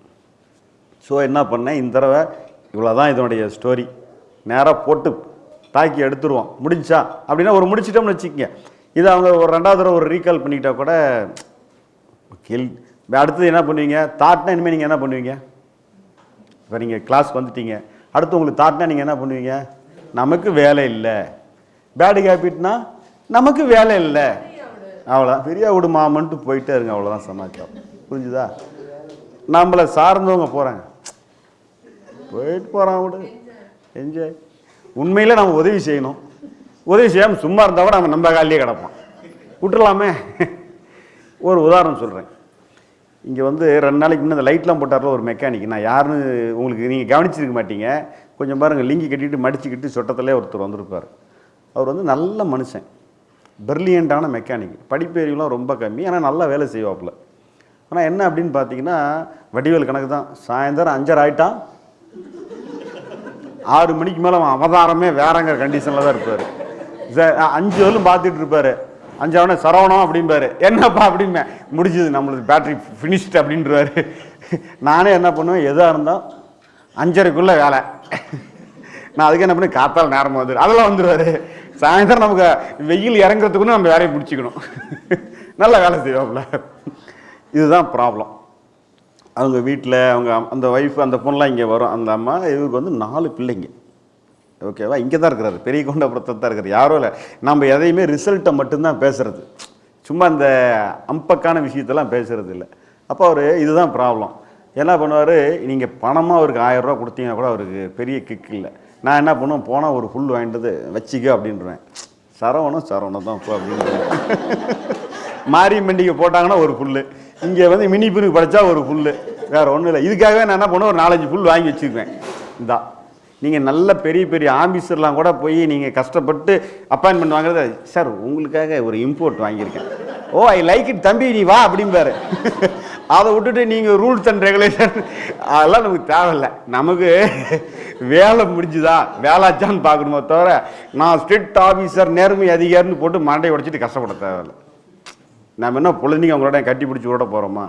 Speaker 1: ஸோ என்ன பண்ணேன்? இந்த தடவை இவ்வளோ தான் இதனுடைய ஸ்டோரி நேராக போட்டு தாக்கி எடுத்துருவோம். முடிஞ்சா? அப்படின்னா ஒரு முடிச்சிட்டோம்னு வச்சுக்கோங்க. இது அவங்க ஒரு ரெண்டாவது தடவை ஒரு ரீகால் பண்ணிக்கிட்டால் கூட கேள் அடுத்தது என்ன பண்ணுவீங்க? தாட்னா இனிமேல் நீங்கள் என்ன பண்ணுவீங்க? இப்போ நீங்கள் கிளாஸ்க்கு வந்துட்டீங்க. அடுத்து உங்களுக்கு தாட்னா நீங்கள் என்ன பண்ணுவீங்க? நமக்கு வேலை இல்லை. பேடு ஹேபிட்னா நமக்கு வேலை இல்லை. அவ்வளோதான் ஃப்ரீயாக விடு மாமன்ட்டு போயிட்டே இருங்க. அவ்வளோதான் சமாச்சாரம். புரிஞ்சுதா? நம்மளை சார்ந்தவங்க போகிறாங்க போயிட்டு போகிறான் விடு என்ஜாய் உண்மையில் நம்ம உதவி செய்யணும். உதவி செய்யாமல் சும்மா இருந்தால் கூட நம்ம நம்ம காலிலே கிடப்பான் விட்டுறலாமே. ஒரு உதாரணம் சொல்கிறேன் இங்கே வந்து ரெண்டு நாளைக்கு முன்னே இந்த லைட்லாம் போட்டார்ல ஒரு மெக்கானிக் நான் யாருன்னு உங்களுக்கு நீங்கள் கவனிச்சிருக்க மாட்டீங்க. கொஞ்சம் பாருங்கள் லிங்கி கட்டிட்டு மடிச்சுக்கிட்டு சொட்டத்திலே ஒருத்தர் வந்திருப்பார். அவர் வந்து நல்ல மனுஷன். பிரில்லியண்ட்டான மெக்கானிக் படிப்பறிவுலாம் ரொம்ப கம்மி ஆனால் நல்லா வேலை செய்வாப்புல. ஆனால் என்ன அப்படின்னு பார்த்தீங்கன்னா வடிவேல் கணக்கு தான். சாயந்தரம் அஞ்சரை ஆயிட்டான். ஆறு மணிக்கு மேலே அவன் அவதாரமே வேறங்கிற கண்டிஷனில் தான் இருப்பார். அஞ்சு வரலும் பார்த்துட்டு இருப்பார். அஞ்சாவனே சரவணம் அப்படிம்பாரு. என்னப்பா அப்படிம்பேன் முடிஞ்சது நம்மளுக்கு பேட்டரி ஃபினிஷ்டு அப்படின்றவாரு நானே என்ன பண்ணுவேன் எதாக இருந்தால் அஞ்சரைக்குள்ளே வேலை. நான் அதுக்கு என்ன பண்ணி காத்தால் நேரமாக வந்துடு அதெல்லாம் வந்துடுவார் சாயந்தரம் நமக்கு வெயில் இறங்குறதுக்குன்னு நம்ம வேலையை பிடிச்சிக்கணும் நல்ல வேலை செய்வோம்ல இதுதான் ப்ராப்ளம் அவங்க வீட்டில் அவங்க அந்த ஒய்ஃப் அந்த பொண்ணுலாம் இங்கே வரும். அந்த அம்மா இவருக்கு வந்து நாலு பிள்ளைங்க. ஓகேவா இங்கே தான் இருக்கிறாரு. பெரிய கொண்டபுரத்தில் தான் இருக்கிறார். யாரும் இல்லை. நம்ம எதையுமே ரிசல்ட்டை மட்டும்தான் பேசுகிறது சும்மா இந்த அம்பக்கான விஷயத்தெல்லாம் பேசுகிறது இல்லை. அப்போ அவர் இதுதான் ப்ராப்ளம் என்ன பண்ணுவார்? நீங்கள் பணமாக அவருக்கு ஆயிரம் கொடுத்தீங்கன்னா கூட அவருக்கு பெரிய கிக் இல்லை. நான் என்ன பண்ணுவேன்? போனால் ஒரு ஃபுல் வாங்கிட்டு வந்து வச்சிக்க அப்படின்றேன் சரவணம் சரவணம் தான் இப்போ அப்படின்னு [laughs] மாரியம் பண்டிகை போட்டாங்கன்னா ஒரு புல்லு. இங்கே வந்து மினி பிரிவு படித்தா ஒரு புல்லு. வேற ஒன்றும் இல்லை. இதுக்காகவே நான் என்ன பண்ணுவேன்? ஒரு நாலஞ்சு புல் வாங்கி வச்சுக்குவேன் இந்தா. நீங்கள் நல்ல பெரிய பெரிய ஆஃபீஸர்லாம் கூட போய் நீங்கள் கஷ்டப்பட்டு அப்பாயின்மெண்ட் வாங்குறது சார் உங்களுக்காக ஒரு இம்போர்ட் வாங்கியிருக்கேன். ஓ ஐ லைக் இட் தம்பி நீ வா அப்படிம்பாரு. அதை விட்டுட்டு நீங்கள் ரூல்ஸ் அண்ட் ரெகுலேஷன் அதெல்லாம் நமக்கு தேவையில்லை. நமக்கு வேலை முடிஞ்சுதா? வேலாச்சான்னு பார்க்கணுமோ தவிர நான் ஸ்ட்ரிக்ட் ஆஃபீஸர் நேர்மை அதிகாரின்னு போட்டு மண்டை உடைச்சிட்டு கஷ்டப்பட தேவையில்லை. நம்ம என்ன பொழுதுனிக்கு அவங்களோட கட்டி பிடிச்சி விட போகிறோமா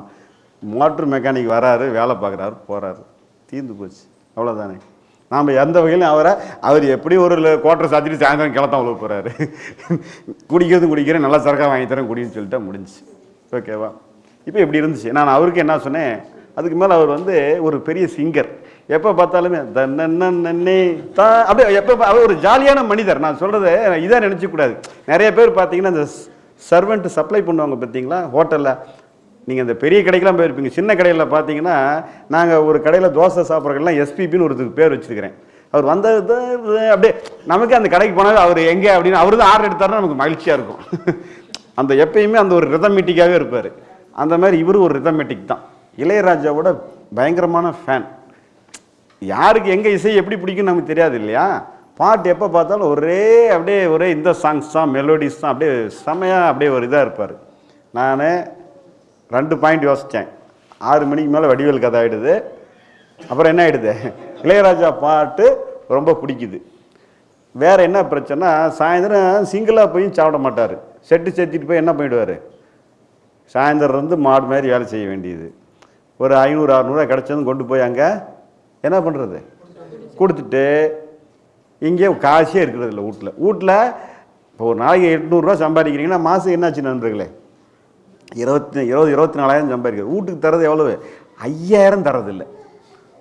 Speaker 1: மோட்ரு மெக்கானிக் வராரு வேலை பார்க்குறாரு போகிறாரு தீர்ந்து போச்சு. அவ்வளோதானே நாம் எந்த வகையிலும் அவரை அவர் எப்படி ஒரு கோட்டரை சாத்திட்டு சாயந்தரம் கிளத்தான் அவ்வளோ போகிறாரு குடிக்கிறது குடிக்கிறேன் நல்லா சரக்காக வாங்கி தரேன் குடின்னு சொல்லிட்டா முடிஞ்சுச்சு. ஓகேவா இப்போ இப்படி இருந்துச்சு. நான் அவருக்கு என்ன சொன்னேன் அதுக்கு மேலே அவர் வந்து ஒரு பெரிய சிங்கர் எப்போ பார்த்தாலுமே தன்னே தா அப்படியே எப்போ பா- அவர் ஒரு ஜாலியான மனிதர். நான் சொல்கிறத இதாக நினச்சிக்கூடாது நிறைய பேர் பார்த்தீங்கன்னா இந்த சர்வெண்ட் சப்ளை பண்ணுவாங்க பார்த்தீங்களா? ஹோட்டலில் நீங்கள் அந்த பெரிய கடைக்கெலாம் போயிருப்பீங்க. சின்ன கடையில் பார்த்தீங்கன்னா நாங்கள் ஒரு கடையில் தோசை சாப்பிட்றதுலாம் எஸ்பிபின்னு ஒருத்தருக்கு பேர் வச்சுருக்கிறேன். அவர் வந்தது அப்படியே நமக்கு அந்த கடைக்கு போனால் அவர் எங்கே அப்படின்னு அவர் தான் ஆர்டர் எடுத்தாருன்னா நமக்கு மகிழ்ச்சியாக இருக்கும். [laughs] அந்த எப்பயுமே அந்த ஒரு ரிதமெட்டிக்காகவே இருப்பார். அந்த மாதிரி இவரும் ஒரு ரிதமெட்டிக் தான். இளையராஜாவோட பயங்கரமான ஃபேன் யாருக்கு எங்கே இசை எப்படி பிடிக்கும்னு நமக்கு தெரியாது இல்லையா? பாட்டு எப்போ பார்த்தாலும் ஒரே அப்படியே ஒரே இந்த சாங்ஸ் தான் மெலோடிஸ் தான் அப்படியே செமையாக அப்படியே ஒரு இதாக இருப்பார். நான் ரெண்டு பாயிண்ட் யோசித்தேன் ஆறு மணிக்கு மேலே வடிவேல் கதை ஆகிடுது அப்புறம் என்ன ஆகிடுது இளையராஜா பாட்டு ரொம்ப பிடிக்குது. வேறு என்ன பிரச்சனை சாயந்தரம் சிங்கிளாக போய் சாப்பிட மாட்டார். செட்டு செத்திட்டு போய் என்ன பண்ணிவிடுவார் சாயந்தரம் இருந்து மாடு மாதிரி வேலை செய்ய வேண்டியது. ஒரு ஐநூறு அறநூறுவா கிடச்சதும் கொண்டு போய் அங்கே என்ன பண்ணுறது கொடுத்துட்டு இங்கே காசே இருக்கிறது இல்லை வீட்டில் வீட்டில் இப்போ ஒரு நாளைக்கு எட்நூறுரூவா சம்பாதிக்கிறீங்கன்னா மாதம் என்னாச்சு நண்பர்களே? இருபத்தி இருபது இருபத்தி நாலாயிரம் சம்பாதிக்கிறது. வீட்டுக்கு தரது எவ்வளவு? ஐயாயிரம் தரதில்லை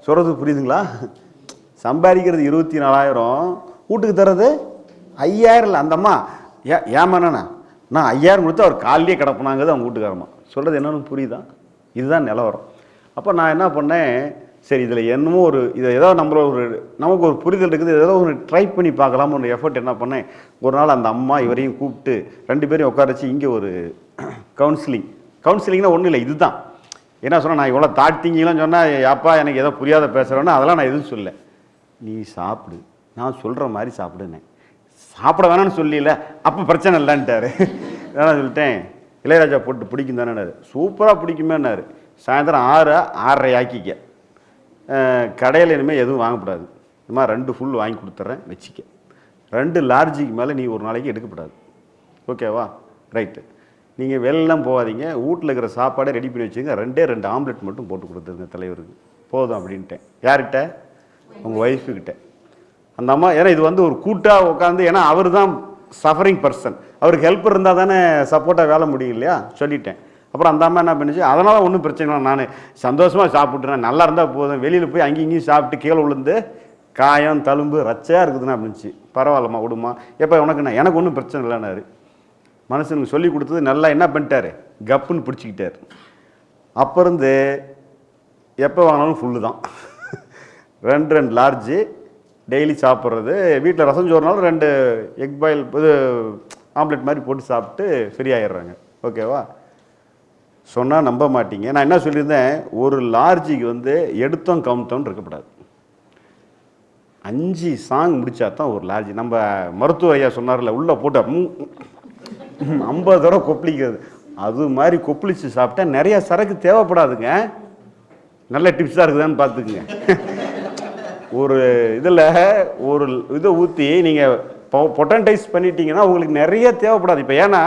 Speaker 1: சொல்கிறது புரியுதுங்களா? சம்பாதிக்கிறது இருபத்தி நாலாயிரம் வீட்டுக்கு தரது ஐயாயிரம் இல்லை. அந்த அம்மா ஏ ஏமாண்ணா நான் ஐயாயிரம் கொடுத்து அவர் காலையே கிடப்பினாங்கிறது அவங்க வீட்டுக்காரம்மா. சொல்கிறது என்னன்னு புரியுதா? இதுதான் நிலவரம். அப்போ நான் என்ன பண்ணேன்? சரி இதில் என்னமோ ஒரு இதை ஏதோ நம்மள ஒரு நமக்கு ஒரு புரிதல் இருக்குது. ஏதோ ஒரு ட்ரை பண்ணி பார்க்கலாம்னு ஒரு எஃபர்ட் என்ன பண்ணேன்? ஒரு நாள் அந்த அம்மா இவரையும் கூப்பிட்டு ரெண்டு பேரையும் உட்காரச்சு இங்கே ஒரு கவுன்சிலிங் கவுன்சிலிங்னா ஒன்றும் இல்லை இதுதான். என்ன சொன்னால் நான் இவ்வளோ தாட்டிங்கலாம் சொன்னால் அப்பா எனக்கு ஏதோ புரியாத பேசுகிறேன்னா அதெல்லாம் நான் எதுவும் சொல்ல நீ சாப்பிடு. நான் சொல்கிற மாதிரி சாப்பிடுனேன். சாப்பிட வேணாம்னு சொல்லல. அப்போ பிரச்சனை இல்லைன்ட்டார். நான் [laughs] சொல்லிட்டேன். இளையராஜா போட்டு பிடிக்கும் தானேனாரு சூப்பராக பிடிக்குமேனாரு சாயந்தரம் ஆறு ஆறரை ஆக்கிக்க. கடையில் இனிமேல் எதுவும் வாங்கக்கூடாது. இந்த மாதிரி ரெண்டு ஃபுல் வாங்கி கொடுத்துட்றேன் வச்சிக்க. ரெண்டு லார்ஜுக்கு மேலே நீ ஒரு நாளைக்கு எடுக்கக்கூடாது ஓகேவா ரைட்டு நீங்கள் வெளிலாம் போகாதீங்க. வீட்டில் இருக்கிற சாப்பாடை ரெடி பண்ணி வச்சுங்க ரெண்டே ரெண்டு ஆம்லெட் மட்டும் போட்டு கொடுத்துருங்க தலைவருக்கு. போதும் அப்படின்ட்டேன். யார்கிட்ட? உங்கள் ஒய்ஃபுக்கிட்ட அந்த அம்மா ஏன்னா இது வந்து ஒரு கூட்டாக உட்காந்து ஏன்னா அவர் தான் சஃபரிங் பர்சன் அவருக்கு ஹெல்ப் இருந்தால் தானே சப்போர்ட்டாக வேலை முடியும் இல்லையா? சொல்லிட்டேன். அப்புறம் அந்த அம்மா என்ன பண்ணுச்சு? அதனால் ஒன்றும் பிரச்சனை இல்லை. நான் சந்தோஷமாக சாப்பிட்றேன் நல்லா இருந்தால் போதும். வெளியில் போய் அங்கேயும் இங்கேயும் சாப்பிட்டு கீழே விழுந்து காயம் தழும்பு ரச்சையாக இருக்குதுன்னு அப்படின்ச்சு பரவாயில்லம்மா விடுமா எப்போ உனக்கு எனக்கு ஒன்றும் பிரச்சனை இல்லைன்னாரு. மனுஷனுக்கு சொல்லி கொடுத்தது நல்லா என்ன பண்ணிட்டாரு? கப்புன்னு பிடிச்சிக்கிட்டார். அப்போ இருந்து எப்போ வாங்கினாலும் ஃபுல்லு தான். ரெண்டு ரெண்டு லார்ஜு டெய்லி சாப்பிட்றது. வீட்டில் ரசம் சோறுனாலும் ரெண்டு எக் பாயில் இது ஆம்லெட் மாதிரி போட்டு சாப்பிட்டு ஃப்ரீ ஆயிடுறாங்க. ஓகேவா சொன்னால் நம்ப மாட்டீங்க. நான் என்ன சொல்லியிருந்தேன்? ஒரு லார்ஜிக்கு வந்து எடுத்தோம் கவுத்தோன்னு இருக்கக்கூடாது அஞ்சு சாங் முடித்தா தான் ஒரு லார்ஜி. நம்ம மருத்துவ ஐயா சொன்னார்ல உள்ளே போட்டால் ஐம்பது தடவை கொப்பளிக்கிறது. அது மாதிரி கொப்பளிச்சு சாப்பிட்டா நிறைய சரக்கு தேவைப்படாதுங்க. நல்ல டிப்ஸாக இருக்குதான்னு பார்த்துக்குங்க. ஒரு இதில் ஒரு இதை ஊற்றி நீங்கள் பொட்டன்டைஸ் பண்ணிட்டீங்கன்னா உங்களுக்கு நிறைய தேவைப்படாது. இப்போ ஏன்னா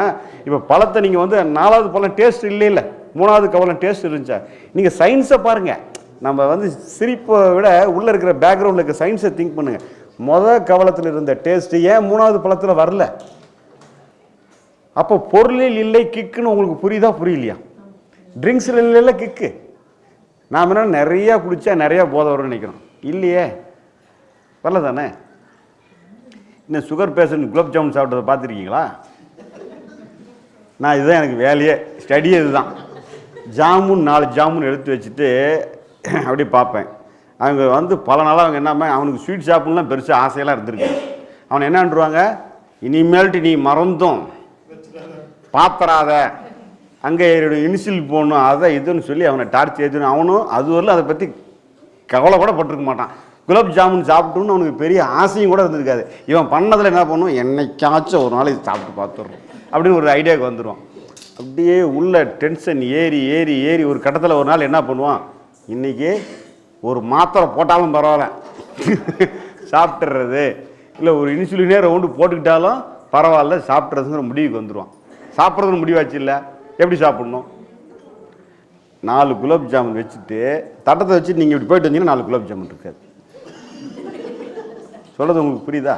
Speaker 1: இப்போ பழத்தை நீங்கள் வந்து நாலாவது பழம் டேஸ்ட் இல்லை இல்லை மூணாவது கவலம் டேஸ்ட் இருந்துச்சா? நீங்கள் சயின்ஸை பாருங்கள் நம்ம வந்து சிரிப்பை விட உள்ளே இருக்கிற பேக்ரவுண்டில் இருக்க சயின்ஸை திங்க் பண்ணுங்கள் மொதல் கவலத்தில் இருந்த டேஸ்ட்டு ஏன் மூணாவது பழத்தில் வரல? அப்போ பொருளில் இல்லை கிக்குன்னு உங்களுக்கு புரியுதா புரியலையா? ட்ரிங்க்ஸில் இல்லைல்ல கிக்கு. நாம் என்ன நிறையா குடித்தா நிறையா போதை வரும்னு நினைக்கிறோம். இல்லையே. வரல தானே? இன்னும் சுகர் பேஷண்ட் குலோப் ஜாமுன் சாப்பிட்டதை பார்த்துருக்கீங்களா? நான் இதுதான் எனக்கு வேலையே. ஸ்டடியே இதுதான். ஜாமுன் நாலு ஜாமுன் எடுத்து வச்சுட்டு அப்படியே பார்ப்பேன். அவங்க வந்து பல நாளாக அவங்க என்ன அவனுக்கு ஸ்வீட் சாப்பிட்லாம் பெருசாக ஆசையெல்லாம் இருந்திருக்கு. அவன் என்னன்றுவாங்க இனிமேல்ட்டு நீ மறந்தும். பாத்திராத. அங்கே இனிஷியல் போகணும் அதை இதுன்னு சொல்லி அவனை டார்ச் ஏற்றணும் அவனும் அது வரல அதை பற்றி கவலை கூட பட்டிருக்க மாட்டான். குலாப் ஜாமுன் சாப்பிட்டோம்னு அவனுக்கு பெரிய ஆசையும் கூட இருந்திருக்காது. இவன் பண்ணதில் என்ன பண்ணுவோம் என்னைக்காச்சும் ஒரு நாள் இது சாப்பிட்டு பார்த்துடுறோம். அப்படின்னு ஒரு ஐடியாவுக்கு வந்துடுவான் அப்படியே உள்ள டென்ஷன் ஏறி ஏறி ஏறி ஒரு கட்டத்தில் ஒரு நாள் என்ன பண்ணுவான்? இன்றைக்கி ஒரு மாத்திரை போட்டாலும் பரவாயில்ல. [laughs] சாப்பிட்றது இல்லை ஒரு இன்சுலினே ரவுண்டு போட்டுக்கிட்டாலும் பரவாயில்ல சாப்பிட்றதுங்கிற முடிவுக்கு வந்துடுவான் சாப்பிட்றதுன்னு முடிவாச்சு இல்லை? எப்படி சாப்பிட்ணும்? நாலு குலாப் ஜாமுன் வச்சுட்டு தட்டத்தை வச்சுட்டு நீங்கள் இப்படி போயிட்டு வந்தீங்கன்னா நாலு குலாப் ஜாமுன் இருக்காது. சொல்கிறது உங்களுக்கு புரியுதா?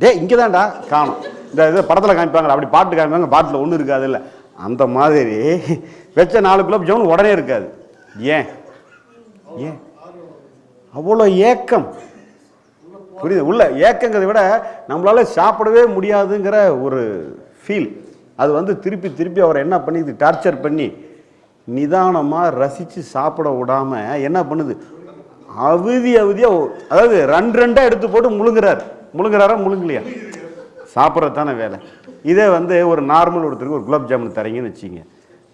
Speaker 1: டேய் இங்கே தான்டா காணும். இந்த இது படத்தில் காமிப்பாங்களா அப்படி பாட்டு காமிப்பாங்க பாட்டில் ஒன்றும் இருக்காது இல்லை. அந்த மாதிரி வச்ச நாலு குலாப் ஜாமுன் உடனே இருக்காது. ஏன்? ஏன்? அவ்வளோ ஏக்கம். புரியுது? உள்ள ஏக்கங்கிறதை விட நம்மளால சாப்பிடவே முடியாதுங்கிற ஒரு ஃபீல் அது வந்து திருப்பி திருப்பி அவரை என்ன பண்ணிது டார்ச்சர் பண்ணி நிதானமாக ரசித்து சாப்பிட விடாம என்ன பண்ணுது? அவதி அவதியாக அதாவது ரெண்டு ரெண்டாக எடுத்து போட்டு முழுங்குறார். முழுங்குறாரா முழுங்கலையா? சாப்பிட்றது தானே வேலை. இதே வந்து ஒரு நார்மல் ஒருத்தருக்கு ஒரு குலாப் ஜாமுன் தரீங்கன்னு வச்சிங்க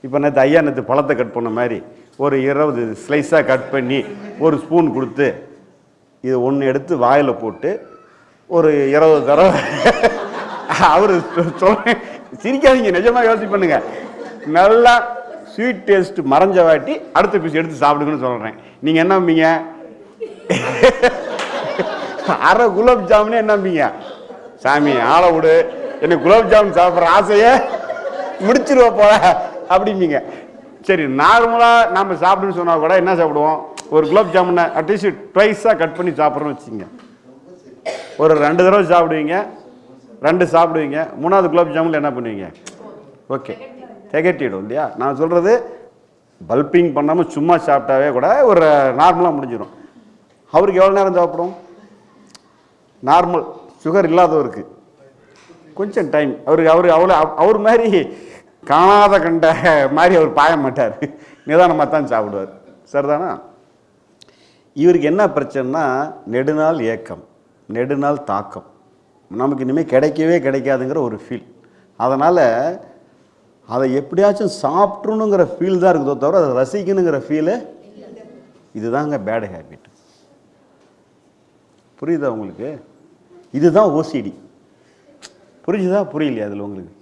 Speaker 1: இப்போ நேற்று ஐயா நேற்று பழத்தை கட் பண்ண மாதிரி ஒரு இருபது ஸ்லைஸாக கட் பண்ணி ஒரு ஸ்பூன் கொடுத்து இது ஒன்று எடுத்து வாயில் போட்டு ஒரு இருபது தடவை [laughs] அவர் சொல்றேன் சிரிக்காதீங்க நிஜமாக யோசிச்சு பண்ணுங்க. நல்லா ஸ்வீட் டேஸ்ட் மறைஞ்ச வாட்டி அடுத்த பீஸ் எடுத்து சாப்பிடுங்கன்னு சொல்கிறேன் நீங்கள் என்ன நம்பீங்க அரை குலாப் ஜாமுனே என்ன சாமி ஆளை விடு. எனக்கு குலாப் ஜாமுன் சாப்பிட்ற ஆசையை முடிச்சிருவ போல அப்படிம்பிங்க. சரி நார்மலாக நம்ம சாப்பிடுன்னு சொன்னால் கூட என்ன சாப்பிடுவோம்? ஒரு குலாப் ஜாமுனை அட்லீஸ்ட் ட்வைஸாக கட் பண்ணி சாப்பிட்றோன்னு வச்சுங்க ஒரு ரெண்டு தடவை சாப்பிடுவீங்க ரெண்டு சாப்பிடுவீங்க மூணாவது குலாப் ஜாமுன் என்ன பண்ணுவீங்க? ஓகே. திகட்டிடும் இல்லையா? நான் சொல்கிறது பல்பிங் பண்ணாமல் சும்மா சாப்பிட்டாவே கூட ஒரு நார்மலாக முடிஞ்சிடும் அவருக்கு எவ்வளோ நேரம் தேவைப்படும்? நார்மல் சுகர் இல்லாதவருக்கு. கொஞ்சம் டைம் அவருக்கு அவர் அவ்வளோ அவர் மாதிரி காணாத கண்ட மாதிரி அவர் பாய மாட்டார். நிதானமாக தான் சாப்பிடுவார். சரிதானா? இவருக்கு என்ன பிரச்சனைனா நெடுநாள் ஏக்கம் நெடுநாள் தாக்கம். நமக்கு இனிமேல் கிடைக்கவே கிடைக்காதுங்கிற ஒரு ஃபீல் அதனால் அதை எப்படியாச்சும் சாப்பிட்றணுங்கிற ஃபீல் தான் இருக்குதோ தவிர அதை ரசிக்கணுங்கிற ஃபீலு இதுதாங்க பேட் ஹேபிட் புரியுதா உங்களுக்கு? இதுதான் ஓசிடி புரிஞ்சுதா? புரியலையா அதில் உங்களுக்கு?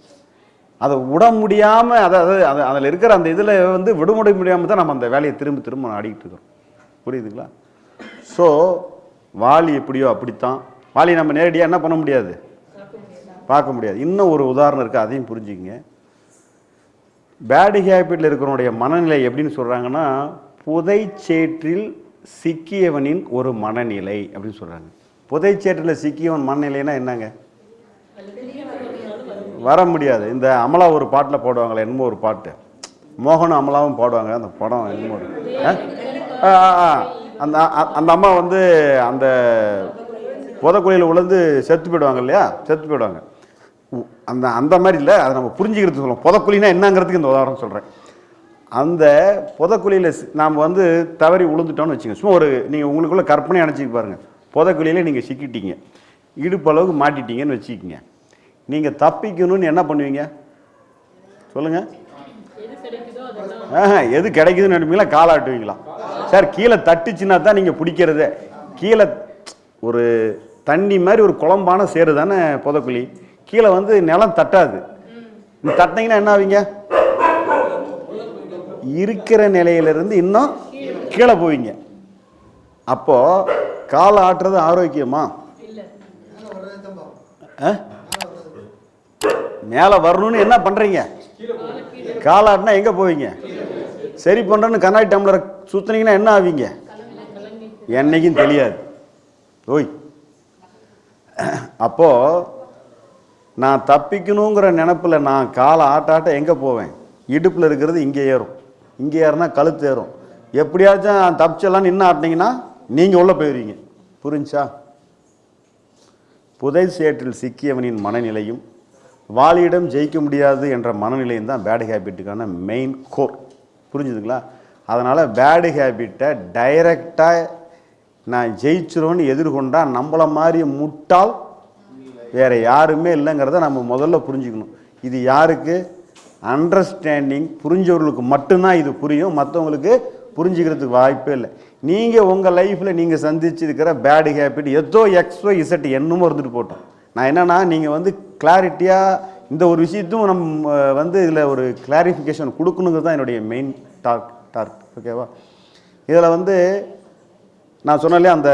Speaker 1: அதை விட முடியாமல் அதாவது அது அதில் இருக்கிற அந்த இதில் வந்து விடுமுறை முடியாமல் தான் நம்ம அந்த வேலையை திரும்ப திரும்ப ஆடிக்கிட்டு இருக்கிறோம் புரியுதுங்களா? ஸோ வாலி எப்படியோ அப்படித்தான். வாலி நம்ம நேரடியாக என்ன பண்ண முடியாது? பார்க்க முடியாது. இன்னும் ஒரு உதாரணம் இருக்குது அதையும் புரிஞ்சுக்கங்க. பேடு ஹேபிட்டில் இருக்கிறவனுடைய மனநிலை எப்படின்னு சொல்கிறாங்கன்னா புதைச்சேற்றில் சிக்கியவனின் ஒரு மனநிலை அப்படின்னு சொல்கிறாங்க புதைச்சேற்றில் சிக்கியவன் மனநிலைனா என்னங்க? வர முடியாது. இந்த அமலா ஒரு பாட்டில் போடுவாங்களே என்னமோ ஒரு பாட்டு. மோகனும் அமலாவும் பாடுவாங்க அந்த படம் என்னமோ ஆ? ஆ, ஆ, ஆ. அந்த அ- அந்த அம்மா வந்து அந்த புதக்குழியில் விழுந்து செத்து போயிடுவாங்க இல்லையா? செத்து போயிடுவாங்க. அந்த அந்த மாதிரி இல்லை அதை நம்ம புரிஞ்சுக்கிறது சொல்லுவோம். புதக்குழினா என்னங்கிறதுக்கு இந்த உதாரணம் சொல்கிறேன் அந்த புதக்குழியில் நாம் வந்து தவறி விழுந்துட்டோம்னு வச்சுங்க சும்மா ஒரு நீங்கள் உங்களுக்குள்ள கற்பனை அணைச்சிக்க பாருங்கள் புதக்குழியில் நீங்கள் சிக்கிட்டீங்க. இடுப்பளவுக்கு மாட்டிட்டீங்கன்னு வச்சுக்கிங்க. நீங்கள் தப்பிக்கணும்னு என்ன பண்ணுவீங்க? சொல்லுங்கள் ஆஹா எது கிடைக்குதுன்னு நினைப்பீங்களா? காலாட்டுவீங்களா சார் கீழே தட்டுச்சுன்னா தான் நீங்கள் பிடிக்கிறதே. கீழே ஒரு தண்ணி மாதிரி ஒரு குழம்பான சேரு தானே புதக்குழி. கீழே வந்து நிலம் தட்டாது. தட்டினீங்கன்னா என்ன ஆவீங்க? இருக்கிற நிலையிலிருந்து இன்னும் கீழே போவீங்க. அப்போ காலை ஆட்டுறது ஆரோக்கியமா? ஆ? மேலே வரணும்னு என்ன பண்ணுறீங்க காலாட்டினா எங்கே போவீங்க? சரி பண்ணுறேன்னு கண்ணாடி டம்ளரை சுற்றுனீங்கன்னா என்ன ஆவீங்க? என்னைக்கும் தெரியாது. ஓய். அப்போது நான் தப்பிக்கணுங்கிற நினப்பில் நான் காலை ஆட்டாட்ட எங்கே போவேன்? இடுப்பில் இருக்கிறது இங்கே ஏறும். இங்கே யாருன்னா கழுத்து ஏறும். எப்படியாச்சும் தப்பிச்செல்லாம் நின்று ஆட்டினீங்கன்னா நீங்கள் உள்ளே போயிடுவீங்க. புரிஞ்சா? புதை சேற்றில் சிக்கியவனின் மனநிலையும் வாலியிடம் ஜெயிக்க முடியாது என்ற மனநிலையும் தான் பேடு ஹேபிட்டுக்கான மெயின் கோர் புரிஞ்சுதுங்களா? அதனால் பேடு ஹேபிட்டை டைரெக்டாக நான் ஜெயிச்சிருவோன்னு எதிர்கொண்டால் நம்மளை மாதிரி முட்டாள் வேறு யாருமே இல்லைங்கிறத நம்ம முதல்ல புரிஞ்சுக்கணும். இது யாருக்கு? அண்டர்ஸ்டாண்டிங் புரிஞ்சவர்களுக்கு மட்டும்தான் இது புரியும். மற்றவங்களுக்கு புரிஞ்சுக்கிறதுக்கு வாய்ப்பே இல்லை. நீங்கள் உங்கள் லைஃப்பில் நீங்கள் சந்திச்சிருக்கிற பேடு ஹேபிட் எதோ எக்ஸோ இசட் என்னமோ இருந்துட்டு போட்டோம். நான் என்னன்னா நீங்கள் வந்து கிளாரிட்டியாக இந்த ஒரு விஷயத்தும் நம்ம வந்து இதில் ஒரு கிளாரிஃபிகேஷன் கொடுக்கணுங்கிறது தான் என்னுடைய மெயின் டார்க் டார்க் ஓகேவா இதில் வந்து நான் சொன்னாலே அந்த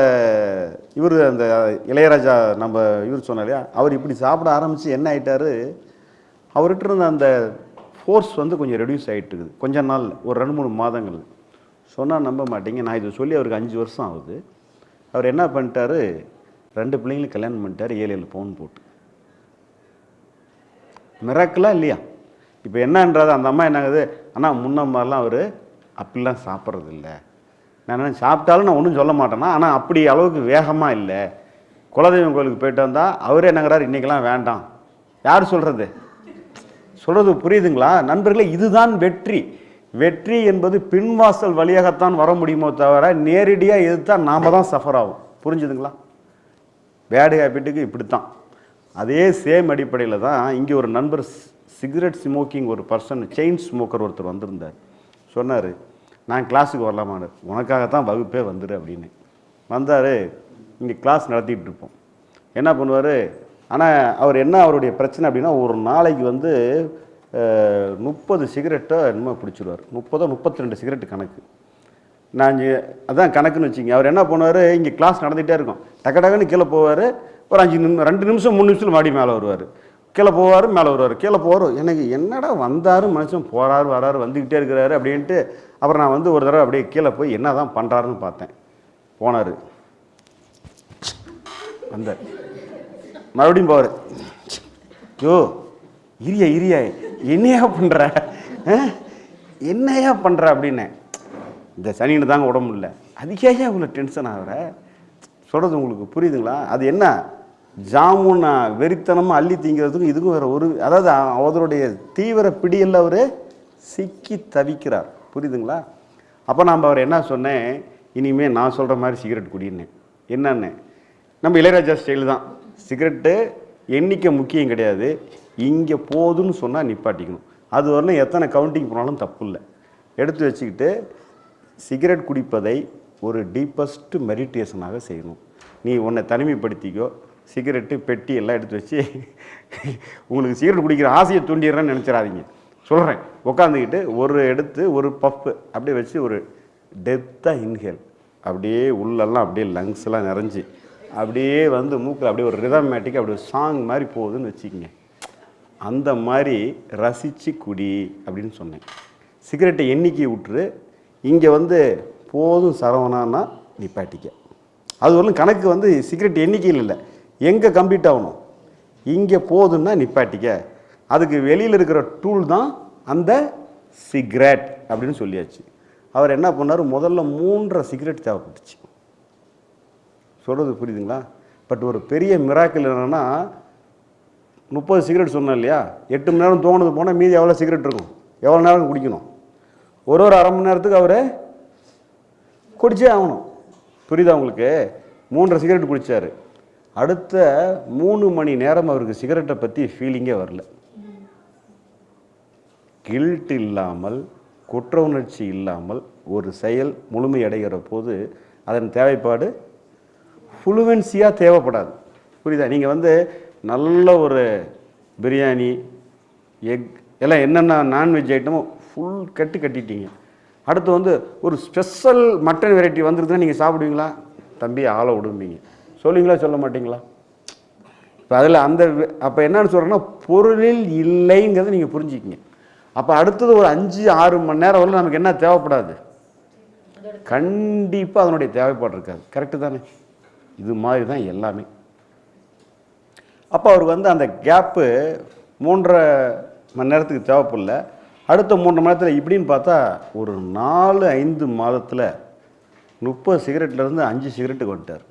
Speaker 1: இவர் அந்த இளையராஜா நம்ம இவர் சொன்னார் இல்லையா? அவர் இப்படி சாப்பிட ஆரம்பித்து என்ன ஆயிட்டாரு? அவர்கிட்ட இருந்த அந்த ஃபோர்ஸ் வந்து கொஞ்சம் ரெடியூஸ் ஆகிட்டு இருக்குது கொஞ்ச நாள் ஒரு ரெண்டு மூணு மாதங்கள். சொன்னால் நம்ப மாட்டீங்க. நான் இது சொல்லி அவருக்கு அஞ்சு வருஷம் ஆகுது. அவர் என்ன பண்ணிட்டாரு? ரெண்டு பிள்ளைங்களும் கல்யாணம் பண்ணிட்டாரு. ஏழு ஏழு பவுன் போட்டு. மிராக்கலாக இல்லையா? இப்போ என்னன்றது அந்த அம்மா என்னாகுது ஆனால் முன்ன மாதிரிலாம் அவர் அப்படிலாம் சாப்பிட்றது இல்லை நான் என்ன சாப்பிட்டாலும் நான் ஒன்றும் சொல்ல மாட்டேன்னா ஆனால் அப்படி அளவுக்கு வேகமாக இல்லை. குலதெய்வம் கோயிலுக்கு போயிட்டு வந்தால் அவரே என்னங்கிறார்? இன்றைக்கெல்லாம் வேண்டாம். யார் சொல்கிறது சொல்கிறது புரியுதுங்களா? நண்பர்களே இதுதான் வெற்றி. வெற்றி என்பது பின்வாசல் வழியாகத்தான் வர முடியுமோ தவிர நேரடியாக எதிர்த்தால் நாம தான் சஃபர் ஆகும். புரிஞ்சுதுங்களா? பேடு ஹேபிட்டுக்கு இப்படி தான் அதே சேம் அடிப்படையில் தான் இங்கே ஒரு நண்பர் சிகரெட் ஸ்மோக்கிங் ஒரு பர்சன் செயின் ஸ்மோக்கர் ஒருத்தர் வந்திருந்தார். சொன்னார் நான் கிளாஸுக்கு உனக்காக உனக்காகத்தான் வகுப்பே வந்துரு அப்படின்னு. வந்தார் இங்கே கிளாஸ் நடத்திக்கிட்டு இருப்போம். என்ன பண்ணுவார்? ஆனால் அவர் என்ன அவருடைய பிரச்சனை அப்படின்னா ஒரு நாளைக்கு வந்து முப்பது சிகரெட்டை என்னமோ பிடிச்சிடுவார் முப்பதோ முப்பத்தி ரெண்டு சிகரெட்டு கணக்கு. நான் இங்கே அதான் கணக்குன்னு வச்சுங்க அவர் என்ன பண்ணுவார்? இங்கே கிளாஸ் நடந்துகிட்டே இருக்கும். டக்கு டக்குன்னு கீழே போவார். ஒரு அஞ்சு நிமிஷம் ரெண்டு நிமிஷம் மூணு நிமிஷத்தில் மாடி மேலே வருவார். கீழே போவார் மேலே வருவார். கீழே போவார். எனக்கு என்னடா வந்தார் மனுஷன்? போகிறாரு வராரு வந்துக்கிட்டே இருக்கிறாரு அப்படின்ட்டு அப்புறம் நான் வந்து ஒரு தடவை அப்படியே கீழே போய் என்ன தான் பண்ணுறாருன்னு பார்த்தேன். போனார். வந்தார். மறுபடியும் போவார் யோ இரியா இரியா என்னையா பண்ணுற என்னையா பண்ணுற அப்படின்னு. இந்த சனின்னு தாங்க உடம்பு இல்லை அதுக்கே இவ்வளோ டென்ஷன் ஆகிற? சொல்கிறது உங்களுக்கு புரியுதுங்களா? அது என்ன? ஜாமுனா வெறித்தனமாக அள்ளி தீங்கிறதுக்கும் இதுக்கும் வேறு ஒரு அதாவது அவருடைய தீவிர பிடியில் அவர் சிக்கி தவிக்கிறார். புரியுதுங்களா? அப்போ நாம் அவர் என்ன சொன்னேன்? இனிமேல் நான் சொல்கிற மாதிரி சிகரெட் குடின்னேன் என்னன்னு? நம்ம இளையராஜா ஸ்டைல் தான். சிகரெட்டு எண்ணிக்கை முக்கியம் கிடையாது. இங்கே போதுன்னு சொன்னால் நிப்பாட்டிக்கணும். அது வரணும் எத்தனை கவுண்டிங் போனாலும் தப்பு இல்லை எடுத்து வச்சுக்கிட்டு சிகரெட் குடிப்பதை ஒரு டீப்பஸ்ட் மெடிடேஷனாக செய்யணும். நீ உன்னை தனிமைப்படுத்திக்கோ. சிகரெட்டு பெட்டி எல்லாம் எடுத்து வச்சு உங்களுக்கு சிகரெட் குடிக்கிற ஆசையை தூண்டிடுறேன்னு நினச்சிடாதீங்க. சொல்கிறேன் உட்காந்துக்கிட்டு ஒரு எடுத்து ஒரு பப்பு அப்படியே வச்சு ஒரு டெப்த்தாக இன்ஹேல் அப்படியே உள்ளெல்லாம் அப்படியே லங்ஸ்லாம் நிறைஞ்சு அப்படியே வந்து மூக்கில் அப்படியே ஒரு ரிதமேட்டிக் அப்படி ஒரு சாங் மாதிரி போகுதுன்னு வச்சுக்கோங்க. அந்த மாதிரி ரசித்து குடி அப்படின்னு சொன்னேன். சிகரெட்டை எண்ணிக்கை விட்டுரு. இங்கே வந்து போதும் சரவணான்னா நிப்பாட்டிக்க அது ஒன்றும் கணக்கு வந்து சிகரெட் எண்ணிக்கையில் இல்லை. எங்கே கம்ப்ளீட் ஆகணும்? இங்கே போதும்னா நிப்பாட்டிக்க அதுக்கு வெளியில் இருக்கிற டூல் தான் அந்த சிகரெட் அப்படின்னு சொல்லியாச்சு. அவர் என்ன பண்ணார்? முதல்ல மூன்றரை சிகரெட் தேவைப்பட்டுச்சு. சொல்கிறது புரியுதுங்களா? பட் ஒரு பெரிய மிராக்கிள் என்னென்னா முப்பது சிகரெட் சொன்னேன் இல்லையா? எட்டு மணி நேரம் தோணுது போனால் மீதி எவ்வளோ சிகரெட் இருக்கும்? எவ்வளோ நேரம் குடிக்கணும்? ஒரு ஒரு அரை மணி நேரத்துக்கு அவர் குடிச்சே ஆகணும். புரியுதா உங்களுக்கு? மூன்றரை சிகரெட் குடித்தார் அடுத்த மூணு மணி நேரம் அவருக்கு சிகரெட்டை பற்றி ஃபீலிங்கே வரல. கில்ட் இல்லாமல் குற்ற உணர்ச்சி இல்லாமல் ஒரு செயல் முழுமையடைகிற போது அதன் தேவைப்பாடு ஃப்ளூவென்சியாக தேவைப்படாது. புரியுதா? நீங்கள் வந்து நல்ல ஒரு பிரியாணி எக் எல்லாம் என்னென்ன நான்வெஜ் ஐட்டமோ ஃபுல் கட்டு கட்டிட்டீங்க. அடுத்து வந்து ஒரு ஸ்பெஷல் மட்டன் வெரைட்டி வந்துருதுன்னா நீங்கள் சாப்பிடுவீங்களா? தம்பி ஆளை விடும்பீங்க. சொல்லுவீங்களா சொல்ல மாட்டிங்களா? இப்போ அதில் அந்த அப்போ என்னன்னு சொல்கிறேன்னா பொருளில் இல்லைங்கிறத நீங்கள் புரிஞ்சுக்கிங்க. அப்போ அடுத்தது ஒரு அஞ்சு ஆறு மணி நேரம் வரல நமக்கு என்ன தேவைப்படாது? கண்டிப்பாக அதனுடைய தேவைப்பாடு இருக்காது. கரெக்டு தானே? இது மாதிரி தான் எல்லாமே. அப்போ அவருக்கு வந்து அந்த கேப்பு மூன்றரை மணி நேரத்துக்கு தேவைப்படல. அடுத்த மூன்று மணி நேரத்தில் இப்படின்னு பார்த்தா ஒரு நாலு ஐந்து மாதத்தில் முப்பது சிகரெட்லேருந்து அஞ்சு சிகரெட்டுக்கு வந்துட்டார்.